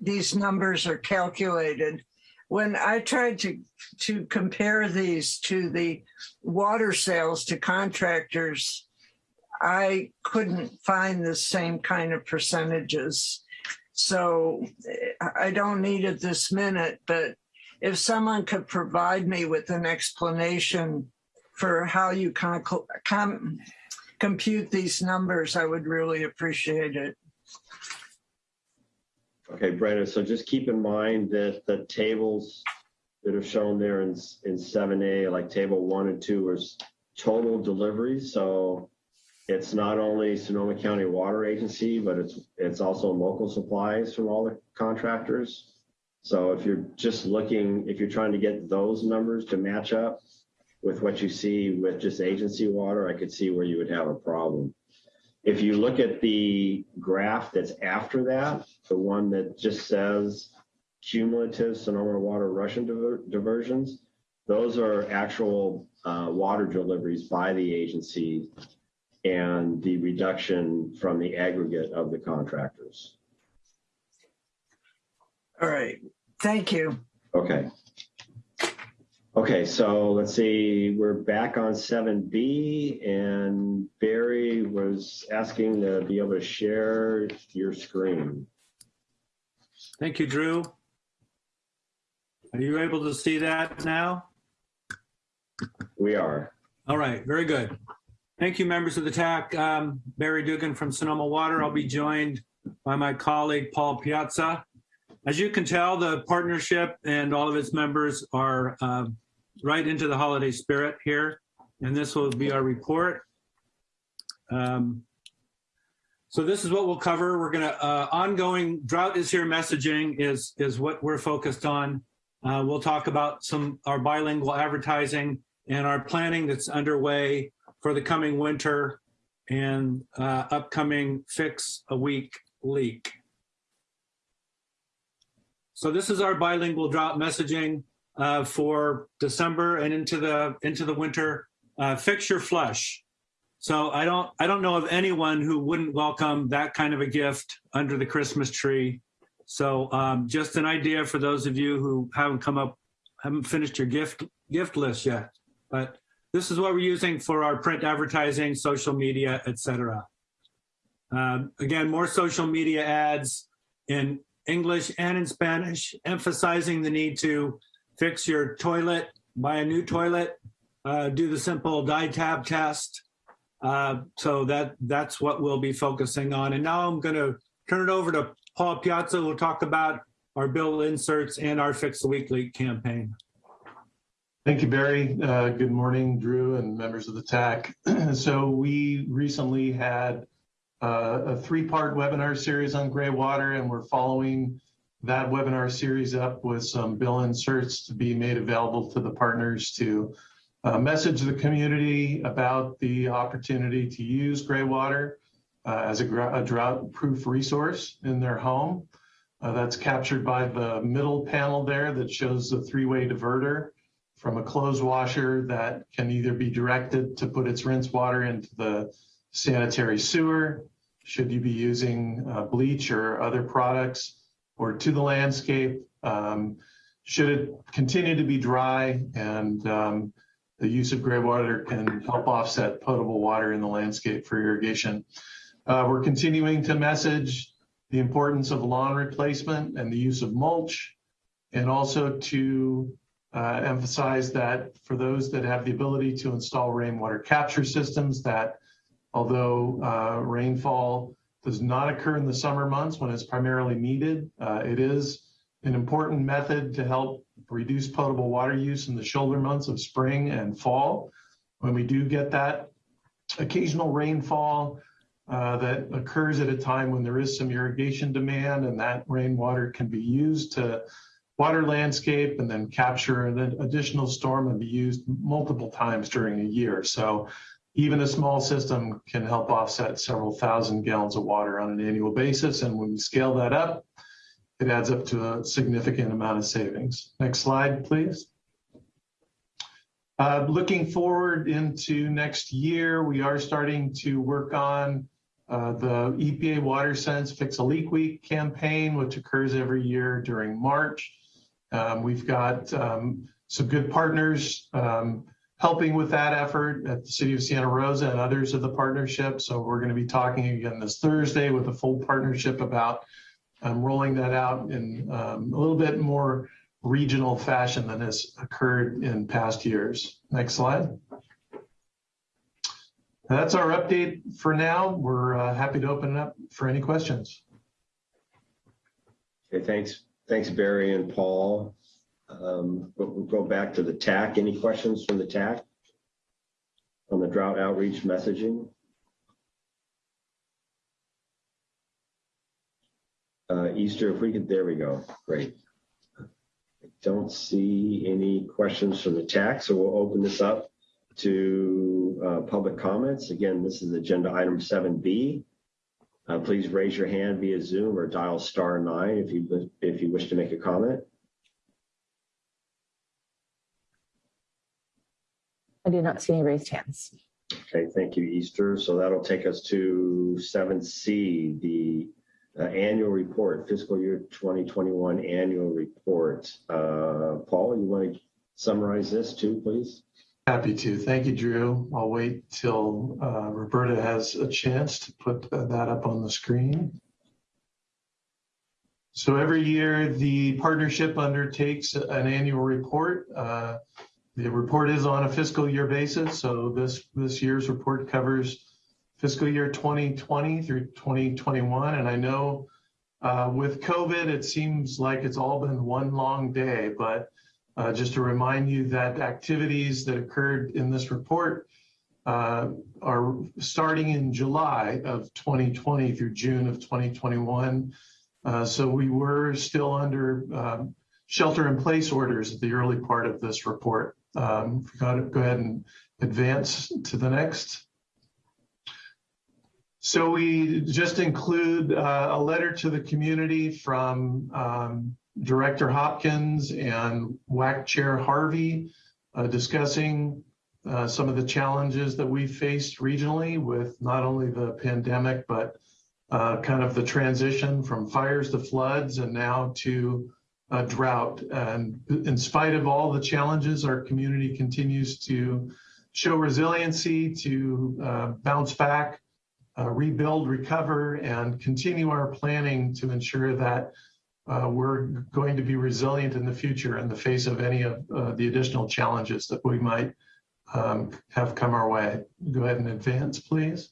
these numbers are calculated. When I tried to, to compare these to the water sales to contractors, I couldn't find the same kind of percentages. So I don't need it this minute, but if someone could provide me with an explanation for how you con- com- compute these numbers, I would really appreciate it. Okay, Brenda, so just keep in mind that the tables that are shown there in, in seven A, like table one and two is total deliveries, so it's not only Sonoma County Water Agency, but it's, it's also local supplies from all the contractors. So if you're just looking, if you're trying to get those numbers to match up with what you see with just agency water, I could see where you would have a problem. If you look at the graph that's after that, the one that just says cumulative Sonoma Water Russian diver- diversions, those are actual uh, water deliveries by the agency and the reduction from the aggregate of the contractors. All right, thank you. Okay. Okay, so let's see, we're back on seven B and Barry was asking to be able to share your screen. Thank you, Drew. Are you able to see that now? We are. All right, very good. Thank you, members of the TAC. Um, Barry Dugan from Sonoma Water. I'll be joined by my colleague, Paul Piazza. As you can tell, the partnership and all of its members are uh, right into the holiday spirit here, and this will be our report. Um, so this is what we'll cover. We're gonna, uh, ongoing drought is here messaging is, is what we're focused on. Uh, we'll talk about some, our bilingual advertising and our planning that's underway for the coming winter and uh, upcoming fix a week leak. So this is our bilingual drought messaging uh, for December and into the into the winter. Uh, fix your flush. So I don't I don't know of anyone who wouldn't welcome that kind of a gift under the Christmas tree. So um, just an idea for those of you who haven't come up, haven't finished your gift gift list yet. But this is what we're using for our print advertising, social media, etc. Um, again, more social media ads in English and in Spanish, emphasizing the need to fix your toilet, buy a new toilet, uh, do the simple dye tab test. Uh, so that that's what we'll be focusing on. And now I'm going to turn it over to Paul Piazza, will talk about our bill inserts and our Fix the Weekly campaign. Thank you, Barry. Uh, good morning, Drew and members of the TAC. so we recently had uh, a three-part webinar series on gray water, and we're following that webinar series up with some bill inserts to be made available to the partners to uh, message the community about the opportunity to use gray water uh, as a, a drought-proof resource in their home. Uh, that's captured by the middle panel there that shows the three-way diverter from a clothes washer that can either be directed to put its rinse water into the sanitary sewer, should you be using uh, bleach or other products, or to the landscape. Um, should it continue to be dry and um, the use of gray water can help offset potable water in the landscape for irrigation. Uh, we're continuing to message the importance of lawn replacement and the use of mulch, and also to uh, emphasize that for those that have the ability to install rainwater capture systems, that although uh, rainfall does not occur in the summer months when it's primarily needed, uh, it is an important method to help reduce potable water use in the shoulder months of spring and fall. When we do get that occasional rainfall uh, that occurs at a time when there is some irrigation demand and that rainwater can be used to water landscape and then capture an additional storm and be used multiple times during a year. So even a small system can help offset several thousand gallons of water on an annual basis. And when we scale that up, it adds up to a significant amount of savings. Next slide, please. Uh, looking forward into next year, we are starting to work on uh, the EPA WaterSense Fix a Leak Week campaign, which occurs every year during March. Um, we've got um, some good partners um, helping with that effort at the City of Santa Rosa and others of the partnership. So we're going to be talking again this Thursday with a full partnership about um, rolling that out in um, a little bit more regional fashion than has occurred in past years. Next slide. That's our update for now. We're uh, happy to open it up for any questions. Okay, thanks. Thanks, Barry and Paul. Um, but we'll go back to the TAC. Any questions from the TAC on the drought outreach messaging? Uh, Easter, if we could, there we go. Great. I don't see any questions from the TAC, so we'll open this up to uh, public comments. Again, this is agenda item 7B. Uh, please raise your hand via Zoom or dial star nine if you if you wish to make a comment. I do not see any raised hands. Okay, thank you, Easter. So that'll take us to 7C, the uh, annual report, fiscal year 2021 annual report. Uh, Paul, you want to summarize this too, please? Happy to. Thank you, Drew. I'll wait till uh, Roberta has a chance to put that up on the screen. So every year, the partnership undertakes an annual report. The report is on a fiscal year basis, so this, this year's report covers fiscal year 2020 through 2021. And I know uh, with COVID, it seems like it's all been one long day, but uh, just to remind you that activities that occurred in this report uh, are starting in July of 2020 through June of 2021. Uh, so we were still under um, shelter in place orders at the early part of this report. Um, go ahead and advance to the next. So we just include uh, a letter to the community from um, Director Hopkins and WAC Chair Harvey uh, discussing uh, some of the challenges that we faced regionally with not only the pandemic, but uh, kind of the transition from fires to floods and now to drought. And in spite of all the challenges, our community continues to show resiliency, to uh, bounce back, uh, rebuild, recover, and continue our planning to ensure that uh, we're going to be resilient in the future in the face of any of uh, the additional challenges that we might um, have come our way. Go ahead and advance, please.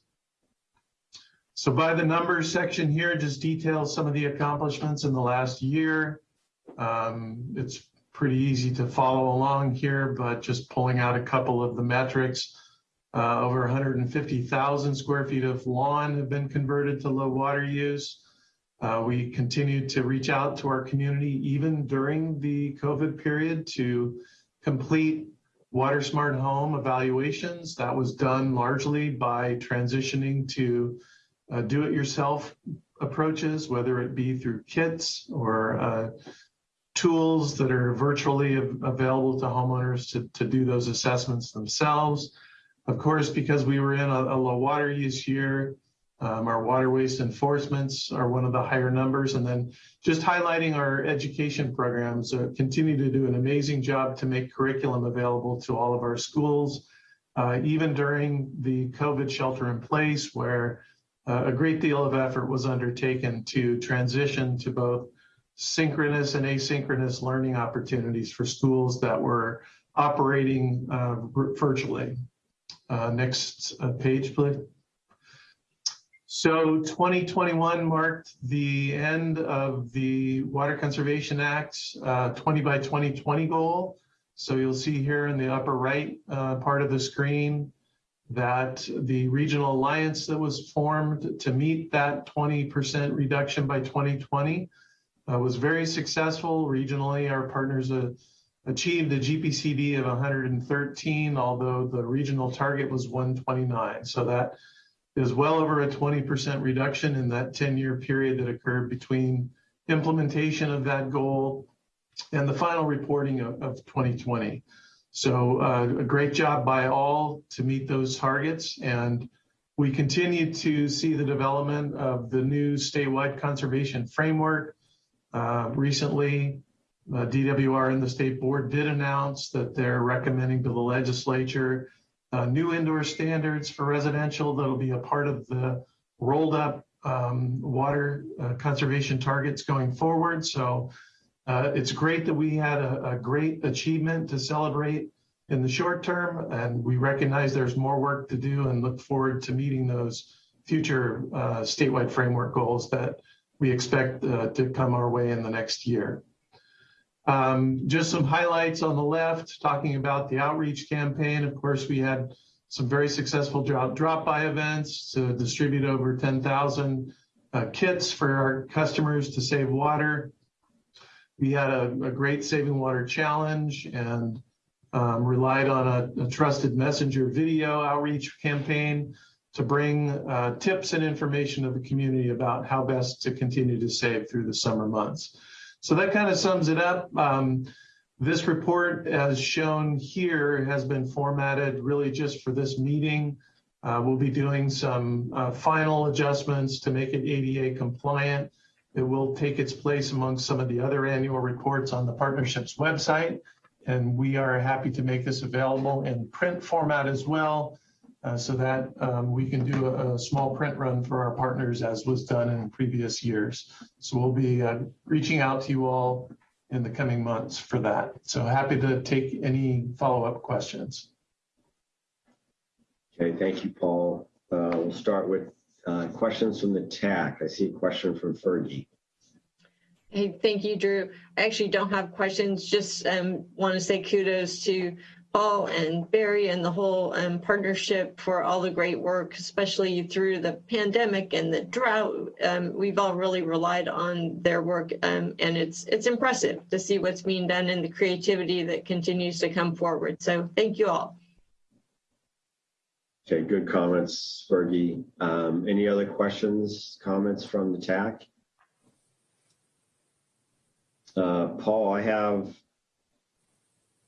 So by the numbers section here just details some of the accomplishments in the last year. Um, it's pretty easy to follow along here, but just pulling out a couple of the metrics. Uh, over 150,000 square feet of lawn have been converted to low water use. Uh, we continue to reach out to our community even during the COVID period to complete water smart home evaluations. That was done largely by transitioning to uh, do-it-yourself approaches, whether it be through kits or uh, tools that are virtually available to homeowners to, to do those assessments themselves. Of course, because we were in a, a low water use year, Um, our water waste enforcements are one of the higher numbers. And then just highlighting our education programs uh, continue to do an amazing job to make curriculum available to all of our schools, uh, even during the COVID shelter in place, where uh, a great deal of effort was undertaken to transition to both synchronous and asynchronous learning opportunities for schools that were operating uh, virtually. Uh, next uh, page, please. So 2021 marked the end of the Water Conservation Act's uh, 20 by 2020 goal. So you'll see here in the upper right uh, part of the screen that the regional alliance that was formed to meet that 20% reduction by 2020 uh, was very successful. Regionally, our partners uh, achieved a GPCD of 113, although the regional target was 129. So that is well over a 20% reduction in that 10-year period that occurred between implementation of that goal and the final reporting of, of 2020. So uh, a great job by all to meet those targets. And we continue to see the development of the new statewide conservation framework. Uh, recently, uh, DWR and the state board did announce that they're recommending to the legislature uh, new indoor standards for residential that'll be a part of the rolled up um, water uh, conservation targets going forward. So uh, it's great that we had a, a, great achievement to celebrate in the short term, and we recognize there's more work to do and look forward to meeting those future uh, statewide framework goals that we expect uh, to come our way in the next year. Um, just some highlights on the left, talking about the outreach campaign. Of course, we had some very successful drop, drop by events to distribute over 10,000 uh, kits for our customers to save water. We had a, a great saving water challenge and um, relied on a, a, trusted messenger video outreach campaign to bring uh, tips and information to the community about how best to continue to save through the summer months. So that kind of sums it up. Um, this report, as shown here, has been formatted really just for this meeting. Uh, we'll be doing some uh, final adjustments to make it ADA compliant. It will take its place among some of the other annual reports on the partnership's website. And we are happy to make this available in print format as well uh, so that um, we can do a, a, small print run for our partners as was done in previous years. So we'll be uh, reaching out to you all in the coming months for that. So happy to take any follow-up questions. Okay, thank you, Paul. Uh, we'll start with uh, questions from the TAC. I see a question from Fergie. Hey, thank you, Drew. I actually don't have questions, just um, want to say kudos to Paul and Barry and the whole um, partnership for all the great work, especially through the pandemic and the drought. Um, we've all really relied on their work, um, and it's it's impressive to see what's being done and the creativity that continues to come forward. So thank you all. Okay, good comments, Fergie. Um, any other questions, comments from the TAC? Uh, Paul, I have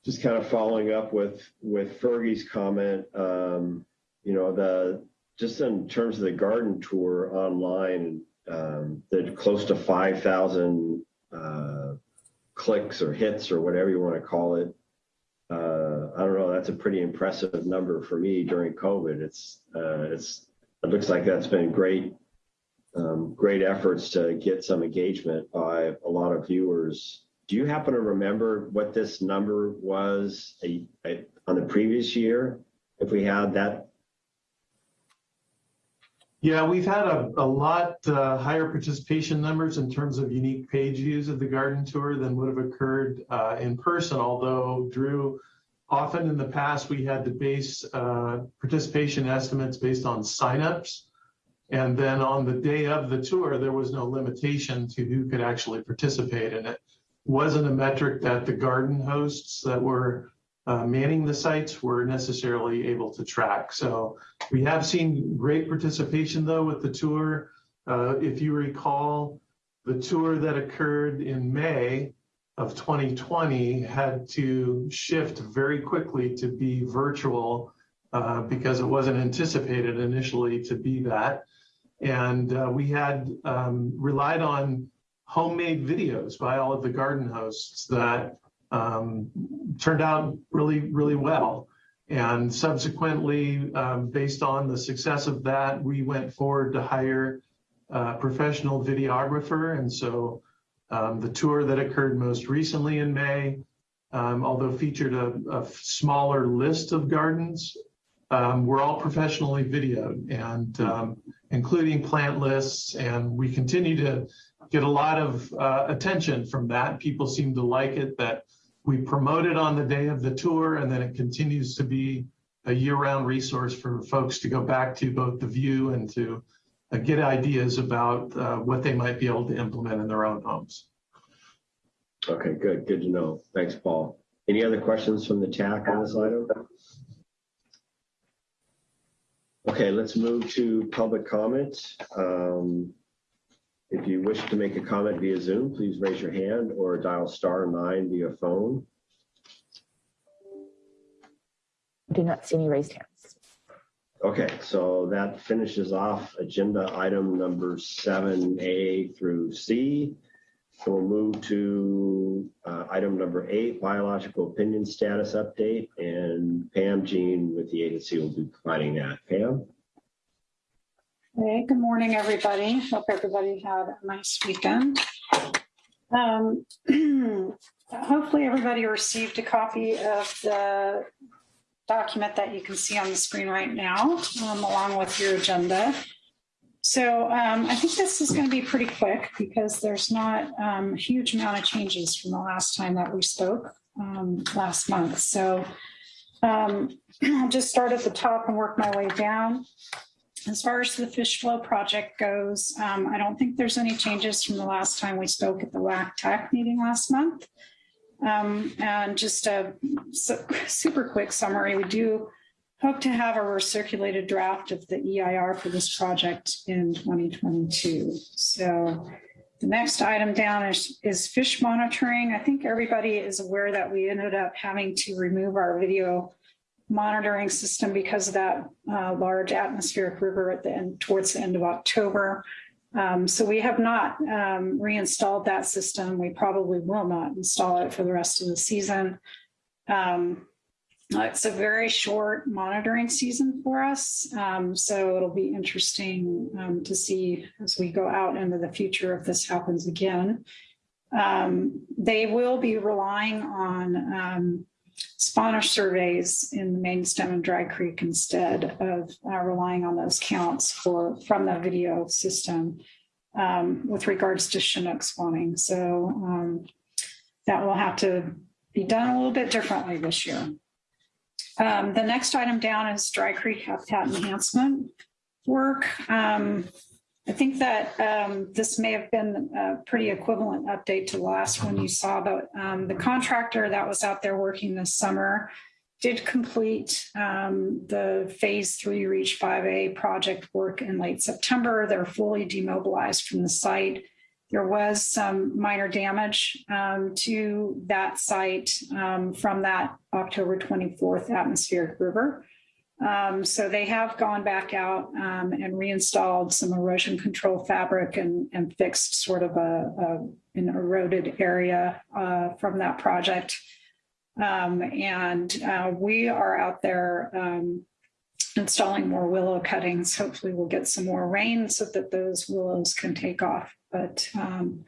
just kind of following up with with Fergie's comment, um, you know, the just in terms of the garden tour online, um, close to 5,000 uh, clicks or hits or whatever you want to call it. Uh, I don't know. That's a pretty impressive number for me during COVID. It's uh, it's it looks like that's been great um, great efforts to get some engagement by a lot of viewers do you happen to remember what this number was a, a, on the previous year? If we had that? Yeah, we've had a, a lot uh, higher participation numbers in terms of unique page views of the garden tour than would have occurred uh, in person, although Drew, often in the past we had to base uh, participation estimates based on signups. And then on the day of the tour, there was no limitation to who could actually participate in it wasn't a metric that the garden hosts that were uh, manning the sites were necessarily able to track. So we have seen great participation though with the tour. Uh, if you recall, the tour that occurred in May of 2020 had to shift very quickly to be virtual uh, because it wasn't anticipated initially to be that. And uh, we had um, relied on homemade videos by all of the garden hosts that um, turned out really, really well. And subsequently, um, based on the success of that, we went forward to hire a professional videographer. And so um, the tour that occurred most recently in May, um, although featured a, a, smaller list of gardens, um, were all professionally videoed and um, including plant lists. And we continue to get a lot of uh, attention from that. People seem to like it that we promote it on the day of the tour and then it continues to be a year-round resource for folks to go back to both the view and to uh, get ideas about uh, what they might be able to implement in their own homes. Okay, good. Good to know. Thanks, Paul. Any other questions from the TAC on this item? Okay, let's move to public comment. Um, if you wish to make a comment via Zoom, please raise your hand or dial star nine via phone. I do not see any raised hands. Okay, so that finishes off agenda item number seven A through C. So we'll move to uh, item number eight, biological opinion status update, and Pam Jeane with the agency will be providing that. Pam? Hey, good morning, everybody. Hope everybody had a nice weekend. Um, hopefully everybody received a copy of the document that you can see on the screen right now, um, along with your agenda. So um, I think this is going to be pretty quick because there's not um, a huge amount of changes from the last time that we spoke um, last month. So um, I'll just start at the top and work my way down. As far as the fish flow project goes, um, I don't think there's any changes from the last time we spoke at the WAC TAC meeting last month. Um, and just a super quick summary, we do hope to have a recirculated draft of the EIR for this project in 2022. So the next item down is, is fish monitoring. I think everybody is aware that we ended up having to remove our video monitoring system because of that uh, large atmospheric river at the end towards the end of October. Um, so we have not um, reinstalled that system. We probably will not install it for the rest of the season. Um, it's a very short monitoring season for us. Um, so it'll be interesting um, to see as we go out into the future if this happens again. Um, they will be relying on spawner surveys in the main stem and dry creek instead of uh, relying on those counts for from the video system um, with regards to Chinook spawning. So um, that will have to be done a little bit differently this year. Um, the next item down is dry creek habitat enhancement work. Um, I think that um, this may have been a pretty equivalent update to last one you saw, but um, the contractor that was out there working this summer did complete um, the phase three reach 5A project work in late September. They're fully demobilized from the site. There was some minor damage um, to that site um, from that October 24th atmospheric river. Um, so they have gone back out um, and reinstalled some erosion control fabric and, and fixed sort of a, a an eroded area uh, from that project. Um, and uh, we are out there um, installing more willow cuttings. Hopefully we'll get some more rain so that those willows can take off. But um,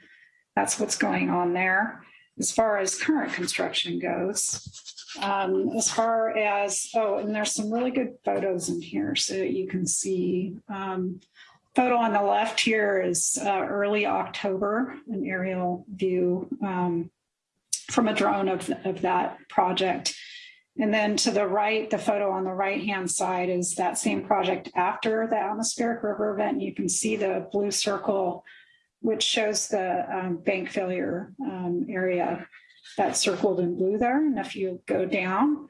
that's what's going on there. As far as current construction goes, um, as far as, oh, and there's some really good photos in here so you can see. Um, photo on the left here is uh, early October, an aerial view um, from a drone of, of that project. And then to the right, the photo on the right-hand side is that same project after the atmospheric river event. You can see the blue circle, which shows the um, bank failure um, area that's circled in blue there. And if you go down,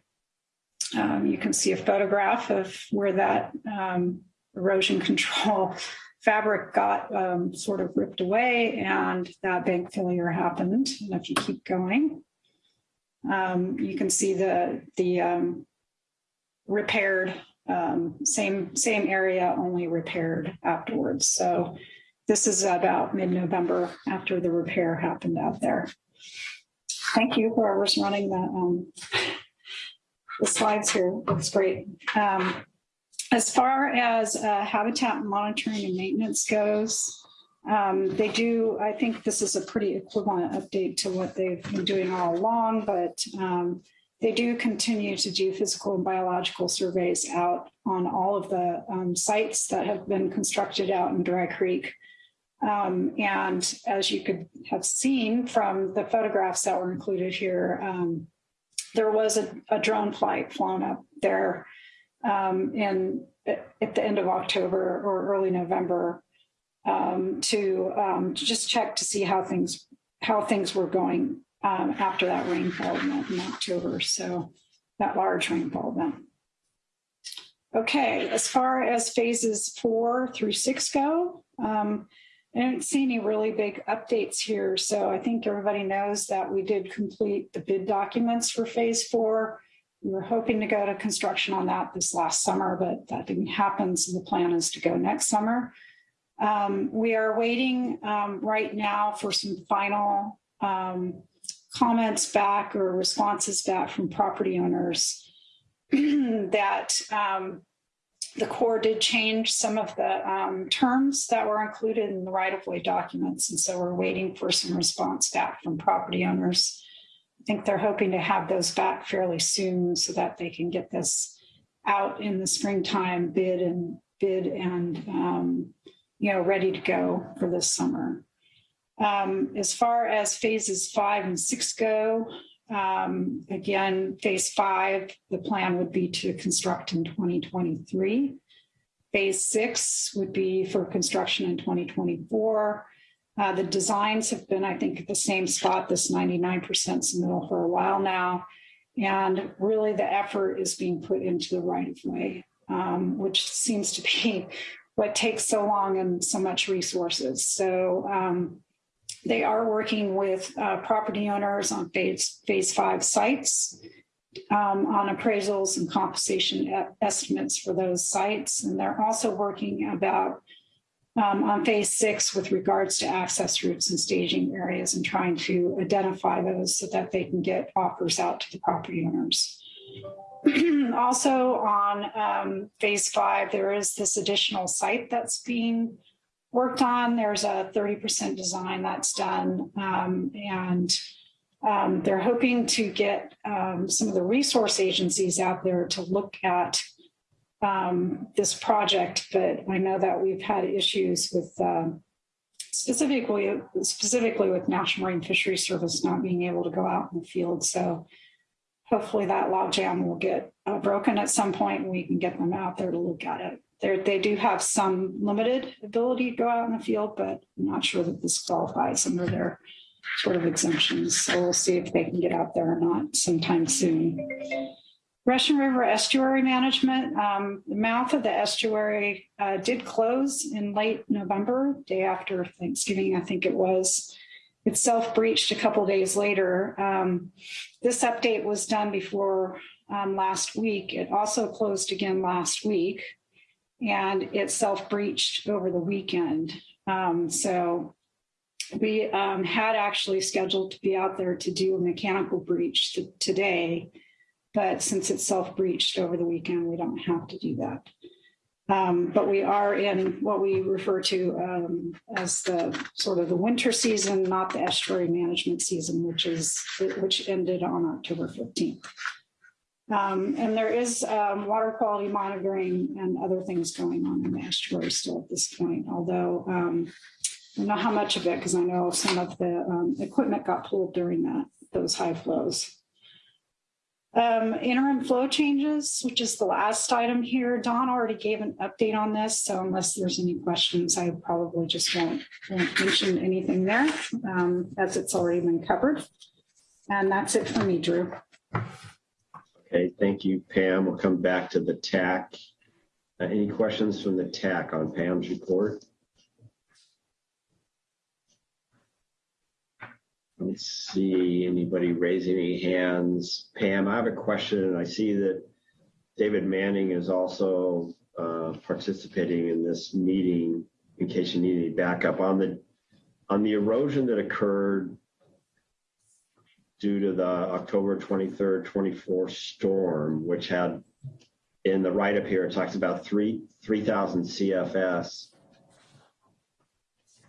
um, you can see a photograph of where that um, erosion control fabric got um, sort of ripped away and that bank failure happened. And if you keep going, um, you can see the, the um, repaired um, same, same area, only repaired afterwards. So this is about mid-November after the repair happened out there. Thank you, whoever's running the, um, the slides here. Looks great. Um, as far as uh, habitat monitoring and maintenance goes, um, they do, I think this is a pretty equivalent update to what they've been doing all along, but um, they do continue to do physical and biological surveys out on all of the um, sites that have been constructed out in Dry Creek. Um, and as you could have seen from the photographs that were included here, um, there was a, a, drone flight flown up there um, in at the end of October or early November um, to, um, to just check to see how things how things were going um, after that rainfall event in October. So that large rainfall event. Okay, as far as phases four through six go, um, I don't see any really big updates here. So I think everybody knows that we did complete the bid documents for phase four. We were hoping to go to construction on that this last summer, but that didn't happen. So the plan is to go next summer. Um, we are waiting um, right now for some final um, comments back or responses back from property owners that um, the Corps did change some of the um, terms that were included in the right-of-way documents. And so we're waiting for some response back from property owners. I think they're hoping to have those back fairly soon so that they can get this out in the springtime bid and bid and um, you know ready to go for this summer. Um, as far as phases five and six go, um, again, phase five, the plan would be to construct in 2023. Phase six would be for construction in 2024. Uh, the designs have been, I think, at the same spot, this 99% submittal for a while now. And really the effort is being put into the right of way, um, which seems to be what takes so long and so much resources. So um, they are working with uh, property owners on phase, phase five sites um, on appraisals and compensation estimates for those sites. And they're also working about um, on phase six with regards to access routes and staging areas and trying to identify those so that they can get offers out to the property owners. also on um, phase five, there is this additional site that's being worked on. There's a 30% design that's done um, and um, they're hoping to get um, some of the resource agencies out there to look at um, this project, but I know that we've had issues with um, specifically specifically with National Marine Fisheries Service not being able to go out in the field. So hopefully that logjam will get uh, broken at some point and we can get them out there to look at it. They're, they do have some limited ability to go out in the field, but I'm not sure that this qualifies under their sort of exemptions. So we'll see if they can get out there or not sometime soon. Russian River Estuary Management, um, the mouth of the estuary uh, did close in late November, day after Thanksgiving, I think it was. It self-breached a couple days later. Um, this update was done before um, last week. It also closed again last week and it self-breached over the weekend. Um, so we um, had actually scheduled to be out there to do a mechanical breach today, but since it's self-breached over the weekend, we don't have to do that. Um, but we are in what we refer to um, as the sort of the winter season, not the estuary management season, which is which ended on October 15th. Um, and there is um, water quality monitoring and other things going on in the estuary still at this point, although um, I don't know how much of it, because I know some of the um, equipment got pulled during that those high flows. Um, interim flow changes, which is the last item here. Don already gave an update on this, so unless there's any questions, I probably just won't, won't mention anything there, um, as it's already been covered. And that's it for me, Drew. Okay, thank you, Pam. We'll come back to the TAC. Uh, any questions from the TAC on Pam's report? Let's see anybody raising any hands. Pam, I have a question. I see that David Manning is also uh, participating in this meeting in case you need any backup on the on the erosion that occurred due to the October 23rd, 24 storm, which had in the write up here, it talks about three 3,000 CFS.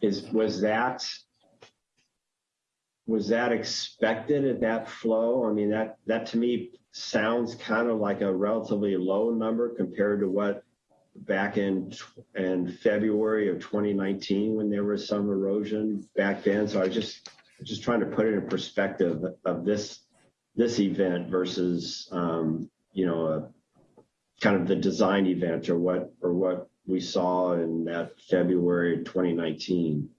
Is was that was that expected at that flow? I mean, that that to me sounds kind of like a relatively low number compared to what back in in February of 2019 when there was some erosion back then. So I just just trying to put it in perspective of this this event versus um, you know a, kind of the design event or what or what we saw in that February 2019.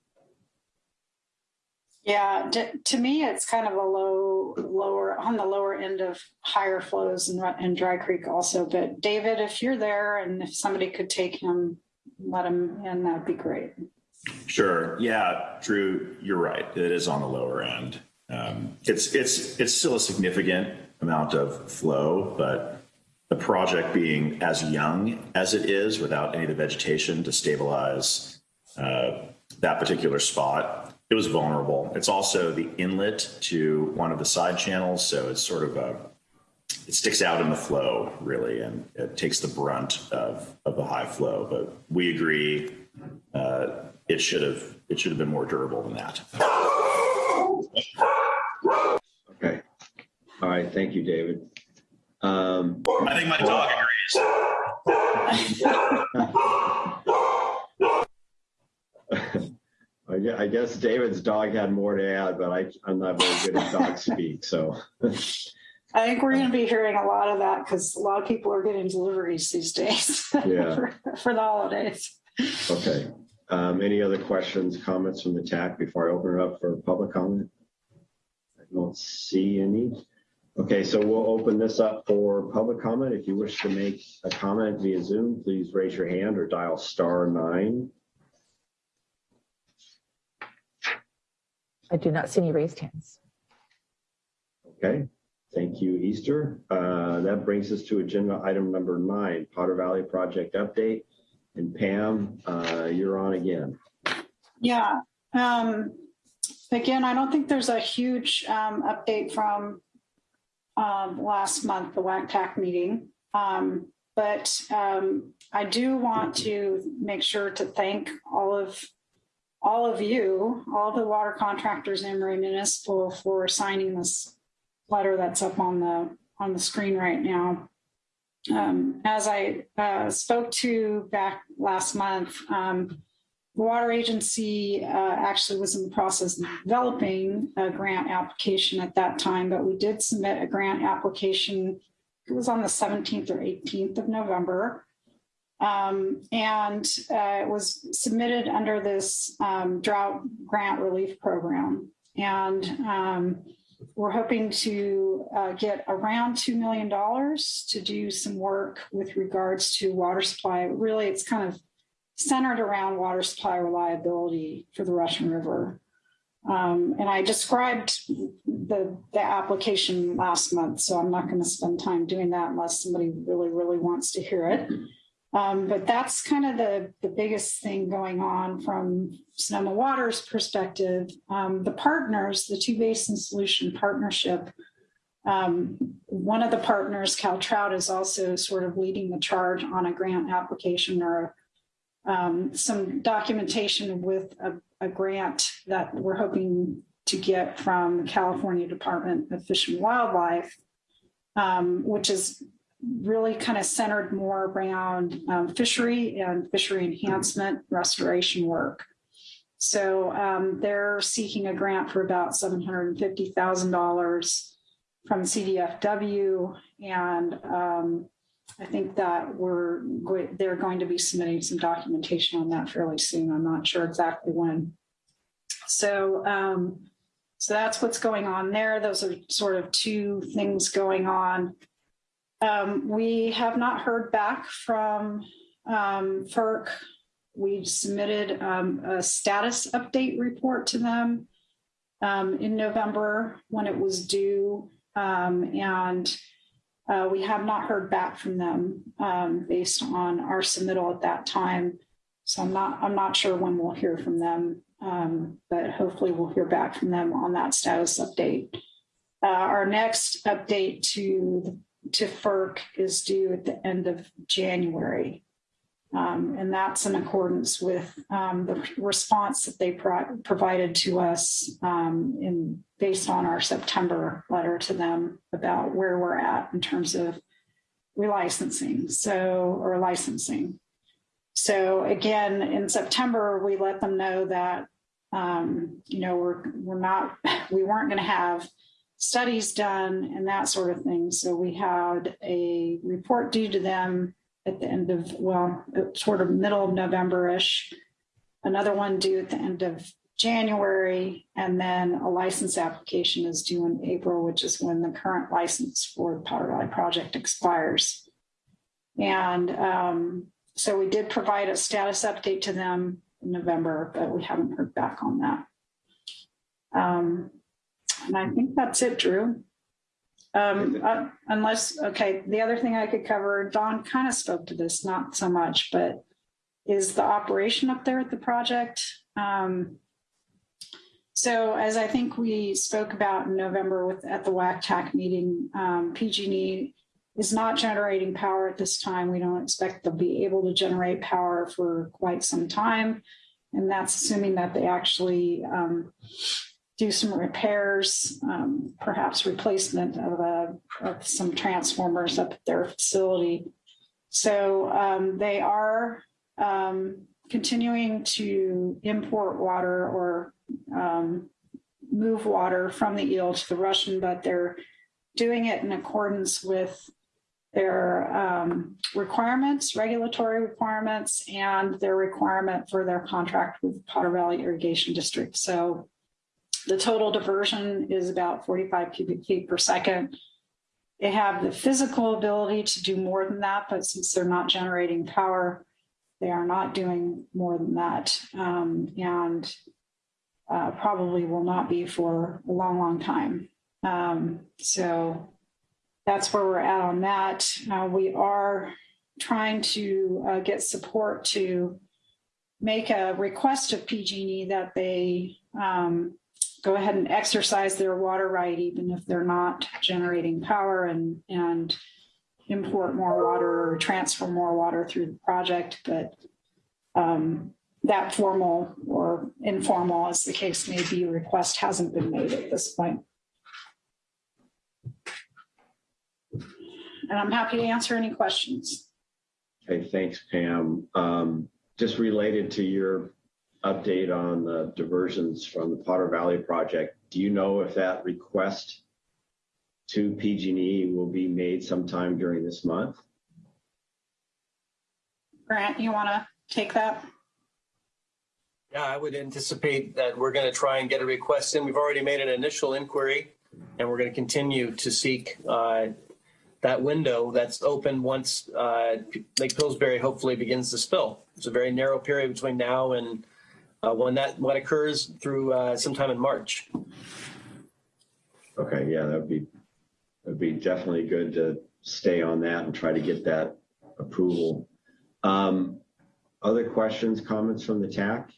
Yeah, to, to me, it's kind of a low, lower, on the lower end of higher flows in, in Dry Creek also. But David, if you're there and if somebody could take him, let him in, that'd be great. Sure. Yeah, Drew, you're right. It is on the lower end. Um, it's it's it's still a significant amount of flow, but the project being as young as it is, without any of the vegetation to stabilize uh, that particular spot, it was vulnerable. It's also the inlet to one of the side channels, so it's sort of a it sticks out in the flow really, and it takes the brunt of of the high flow. But we agree, uh, it should have it should have been more durable than that. Okay. All right. Thank you, David. Um, I think my dog agrees. I guess David's dog had more to add, but I, I'm not very good at dog speak, so. I think we're going to be hearing a lot of that because a lot of people are getting deliveries these days Yeah. for, for the holidays. Okay. Um, any other questions, comments from the TAC before I open it up for public comment? I don't see any. Okay, so we'll open this up for public comment. If you wish to make a comment via Zoom, please raise your hand or dial star nine. I do not see any raised hands. Okay, thank you, Easter. Uh, that brings us to agenda item number nine, Potter Valley Project Update. And Pam, uh, you're on again. Yeah. Um, again, I don't think there's a huge um, update from um, last month, the WACTAC meeting. Um, but um, I do want to make sure to thank all of all of you, all the water contractors in Marin Municipal for signing this letter that's up on the on the screen right now. Um, as I uh, spoke to back last month, um, the water agency uh, actually was in the process of developing a grant application at that time, but we did submit a grant application. It was on the 17th or 18th of November. Um, and uh, it was submitted under this um, drought grant relief program. And um, we're hoping to uh, get around $2 million to do some work with regards to water supply. Really, it's kind of centered around water supply reliability for the Russian River. Um, and I described the, the application last month, so I'm not going to spend time doing that unless somebody really, really wants to hear it. Um, but that's kind of the, the biggest thing going on from Sonoma Water's perspective. Um, the partners, the Two Basin Solution Partnership, um, one of the partners, Cal Trout, is also sort of leading the charge on a grant application or um, some documentation with a, a grant that we're hoping to get from the California Department of Fish and Wildlife, um, which is really kind of centered more around um, fishery and fishery enhancement restoration work. So um, they're seeking a grant for about $750,000 from CDFW. And um, I think that we're go- they're going to be submitting some documentation on that fairly soon. I'm not sure exactly when. So um, so that's what's going on there. Those are sort of two things going on. Um, we have not heard back from um, FERC. We submitted um, a status update report to them um, in November when it was due. Um, and Uh, we have not heard back from them um, based on our submittal at that time. So I'm not, I'm not sure when we'll hear from them, but hopefully we'll hear back from them on that status update. Uh, our next update to, to FERC is due at the end of January. Um, and that's in accordance with um, the response that they pro- provided to us um, in based on our September letter to them about where we're at in terms of relicensing, so or licensing. So again, in September, we let them know that um, you know we're we're not we weren't going to have studies done and that sort of thing. So we had a report due to them at the end of, well, sort of middle of November-ish, another one due at the end of January, and then a license application is due in April, which is when the current license for the Potter Valley project expires. And um, so we did provide a status update to them in November, but we haven't heard back on that. Um, and I think that's it, Drew. Um, uh, unless, okay, the other thing I could cover, Don kind of spoke to this, not so much, but is the operation up there at the project. Um, so as I think we spoke about in November with at the WACTAC meeting, um, PG&E is not generating power at this time. We don't expect they'll be able to generate power for quite some time. And that's assuming that they actually um, do some repairs, um, perhaps replacement of, a, of some transformers up at their facility. So um, they are um, continuing to import water or um, move water from the eel to the Russian, but they're doing it in accordance with their um, requirements, regulatory requirements, and their requirement for their contract with Potter Valley Irrigation District. So the total diversion is about 45 cubic feet per second. They have the physical ability to do more than that, but since they're not generating power, they are not doing more than that. Um, and uh, probably will not be for a long, long time. Um, so that's where we're at on that. Uh, we are trying to uh, get support to make a request of PG&E that they um, go ahead and exercise their water right, even if they're not generating power and, and import more water or transfer more water through the project. But um, that formal or informal, as the case may be, request hasn't been made at this point. And I'm happy to answer any questions. Okay, thanks, Pam. Um, just related to your update on the diversions from the Potter Valley project, do you know if that request to PG&E will be made sometime during this month? Grant, you want to take that? Yeah, I would anticipate that we're going to try and get a request in. We've already made an initial inquiry and we're going to continue to seek uh, that window that's open once uh, Lake Pillsbury hopefully begins to spill. It's a very narrow period between now and uh, when that what occurs through uh, sometime in March. Okay, yeah, that would be that'd be definitely good to stay on that and try to get that approval. Um, other questions, comments from the TAC?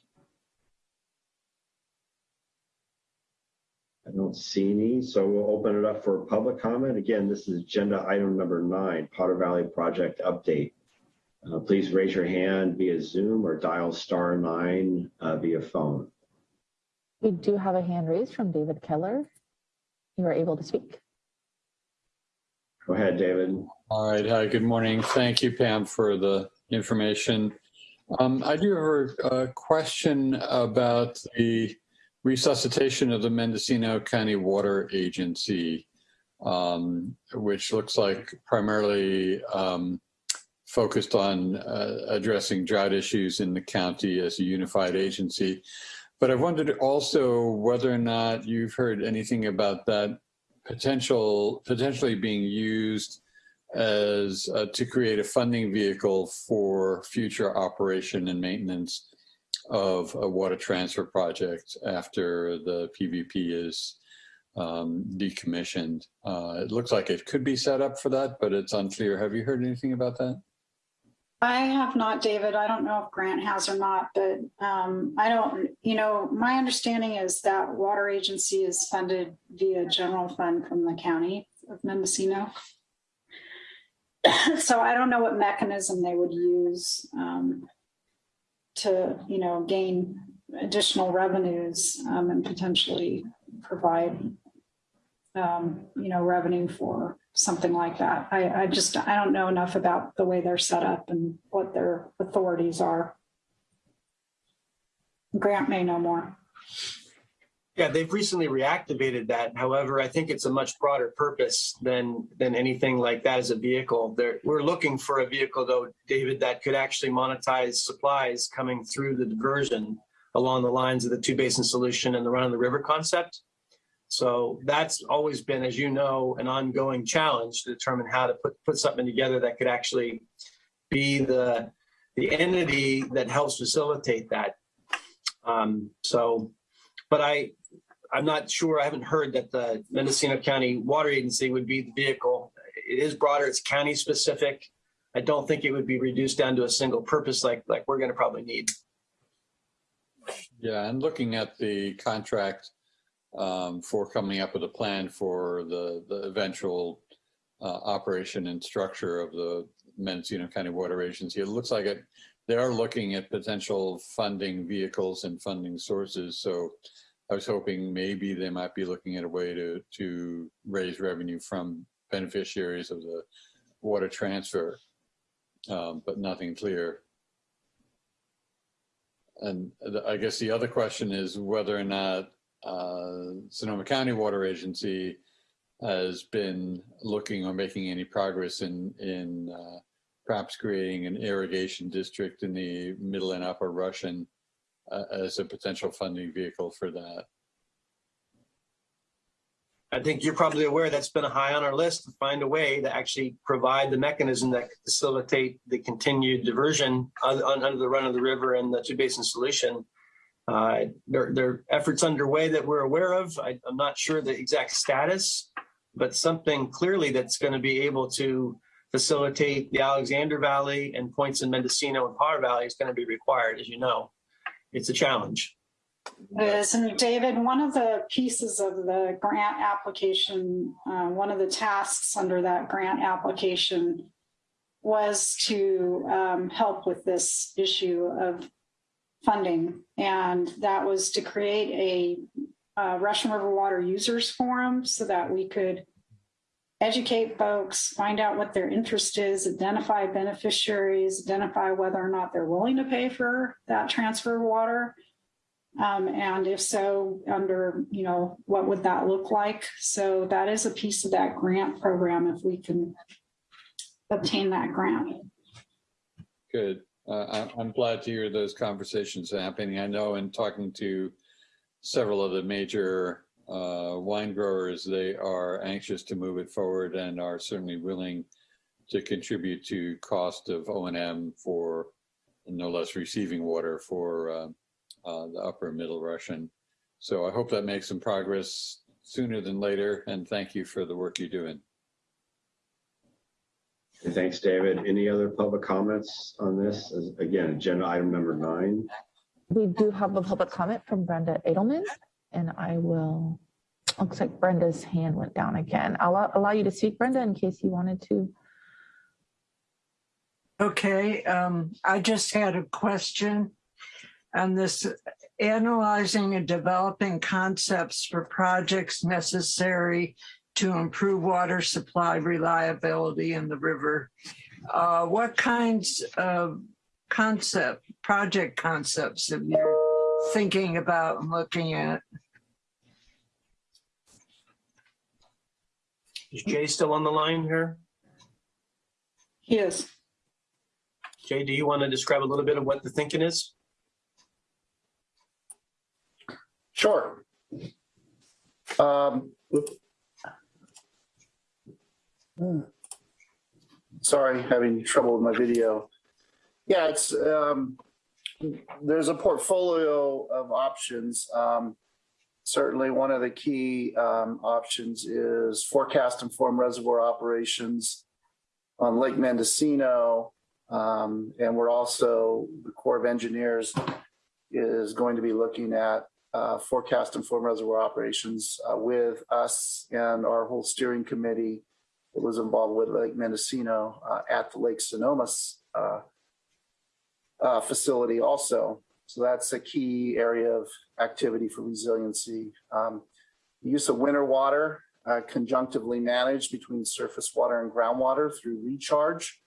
I don't see any, so we'll open it up for public comment. Again, this is agenda item number nine, Potter Valley Project Update. Uh, please raise your hand via Zoom or dial star nine uh, via phone. We do have a hand raised from David Keller. You are able to speak. Go ahead, David. All right. Hi, good morning. Thank you, Pam, for the information. Um, I do have a question about the resuscitation of the Mendocino County Water Agency, um, which looks like primarily um, focused on uh, addressing drought issues in the county as a unified agency. But I wondered also whether or not you've heard anything about that potential potentially being used as uh, to create a funding vehicle for future operation and maintenance of a water transfer project after the PVP is um, decommissioned. Uh, It looks like it could be set up for that, but it's unclear. Have you heard anything about that? I have not, David. I don't know if Grant has or not, but um, I don't, you know, my understanding is that water agency is funded via general fund from the county of Mendocino. So I don't know what mechanism they would use um, to, you know, gain additional revenues um, and potentially provide, um, you know, revenue for something like that. I, I just, I don't know enough about the way they're set up and what their authorities are. Grant may know more. Yeah, they've recently reactivated that. However, I think it's a much broader purpose than than anything like that as a vehicle. We're looking for a vehicle, though, David, that could actually monetize supplies coming through the diversion along the lines of the two basin solution and the run of the river concept. So that's always been, as you know, an ongoing challenge to determine how to put put something together that could actually be the the entity that helps facilitate that. Um, so, but I I'm not sure. I haven't heard that the Mendocino County Water Agency would be the vehicle. It is broader. It's county specific. I don't think it would be reduced down to a single purpose like like we're going to probably need. Yeah, and looking at the contract um, for coming up with a plan for the, the eventual uh, operation and structure of the Mendocino County Water Agency, it looks like it, they are looking at potential funding vehicles and funding sources. So I was hoping maybe they might be looking at a way to, to raise revenue from beneficiaries of the water transfer, um, but nothing clear. And I guess the other question is whether or not uh, Sonoma County Water Agency has been looking or making any progress in, in uh, perhaps creating an irrigation district in the middle and upper Russian uh, as a potential funding vehicle for that. I think you're probably aware that's been a high on our list to find a way to actually provide the mechanism that could facilitate the continued diversion un- un- under the run of the river and the two basin solution. Uh, there, there are efforts underway that we're aware of. I, I'm not sure the exact status, but something clearly that's going to be able to facilitate the Alexander Valley and points in Mendocino and Potter Valley is going to be required, as you know. It's a challenge. Is, and David, one of the pieces of the grant application, uh, one of the tasks under that grant application was to um, help with this issue of funding. And that was to create a uh, Russian River Water Users Forum so that we could educate folks, find out what their interest is, identify beneficiaries, identify whether or not they're willing to pay for that transfer of water. Um, and if so, under, you know, what would that look like? So that is a piece of that grant program if we can obtain that grant. Good. Uh, I- I'm glad to hear those conversations happening. I know in talking to several of the major uh, wine growers, they are anxious to move it forward and are certainly willing to contribute to cost of O and M for no less receiving water for uh, uh, the upper middle Russian. So I hope that makes some progress sooner than later. And thank you for the work you're doing. Okay, Thanks, David. Any other public comments on this? As- Again, agenda item number nine. We do have a public comment from Brenda Adelman, and I will, looks like Brenda's hand went down again. I'll allow- allow you to speak, Brenda, in case you wanted to. Okay, um, I just had a question on this analyzing and developing concepts for projects necessary to improve water supply reliability in the river. Uh, what kinds of concept, project concepts have you thinking about and looking at? Is Jay still on the line here? Yes. Jay, do you want to describe a little bit of what the thinking is? Sure. Um, sorry, having trouble with my video. Yeah, it's um, there's a portfolio of options. Um, certainly one of the key um, options is forecast informed reservoir operations on Lake Mendocino. Um, and we're also, the Corps of Engineers is going to be looking at uh, forecast informed reservoir operations uh, with us and our whole steering committee that was involved with Lake Mendocino uh, at the Lake Sonoma uh, uh, facility also. So that's a key area of activity for resiliency. Um, use of winter water uh, conjunctively managed between surface water and groundwater through recharge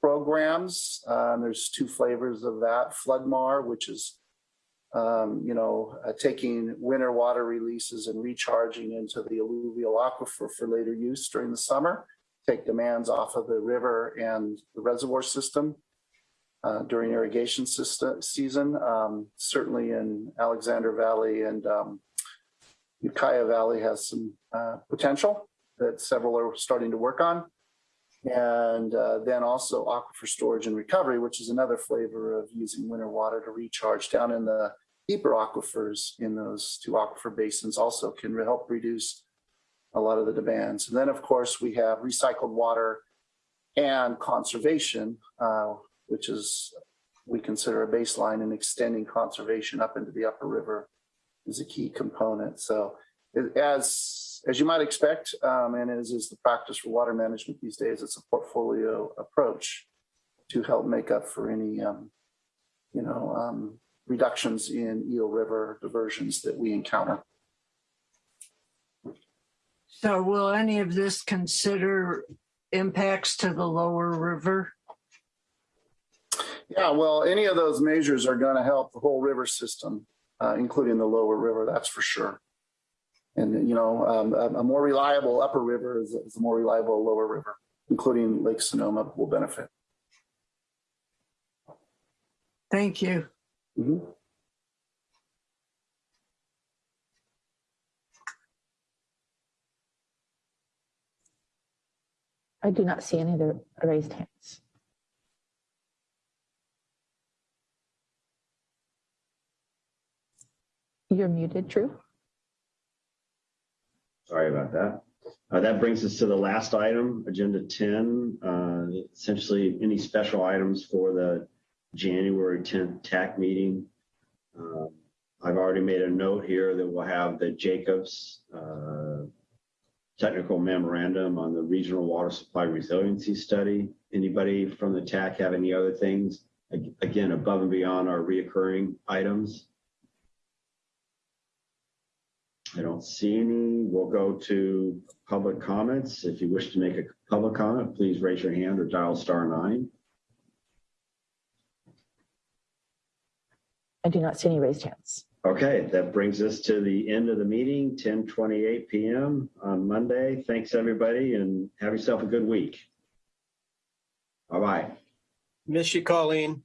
programs. Um, there's two flavors of that. Flood-MAR, which is um, you know, uh, taking winter water releases and recharging into the alluvial aquifer for later use during the summer, take demands off of the river and the reservoir system uh, during irrigation system, season. Um, certainly in Alexander Valley and um, Ukiah Valley has some uh, potential that several are starting to work on. And uh, then also aquifer storage and recovery, which is another flavor of using winter water to recharge down in the deeper aquifers in those two aquifer basins also can help reduce a lot of the demands. And then of course we have recycled water and conservation, uh, which is we consider a baseline and extending conservation up into the upper river is a key component. So as, as you might expect, um, and as is the practice for water management these days, it's a portfolio approach to help make up for any, um, you know, um, reductions in Eel River diversions that we encounter. So will any of this consider impacts to the lower river? Yeah, well, any of those measures are going to help the whole river system, uh, including the lower river, that's for sure. And, you know, um, a, a more reliable upper river is, is a more reliable lower river, including Lake Sonoma will benefit. Thank you. Mhm. I do not see any other raised hands. You're muted, Drew. Sorry about that. Uh, that brings us to the last item, agenda 10, uh, essentially any special items for the January 10th TAC meeting. Um, I've already made a note here that we'll have the Jacobs uh, technical memorandum on the regional water supply resiliency study. Anybody from the TAC have any other things? Again, above and beyond our reoccurring items? I don't see any. We'll go to public comments. If you wish to make a public comment, please raise your hand or dial star nine. I do not see any raised hands. Okay, that brings us to the end of the meeting, 10:28 PM on Monday. Thanks, everybody, and have yourself a good week. Bye-bye. Miss you, Colleen.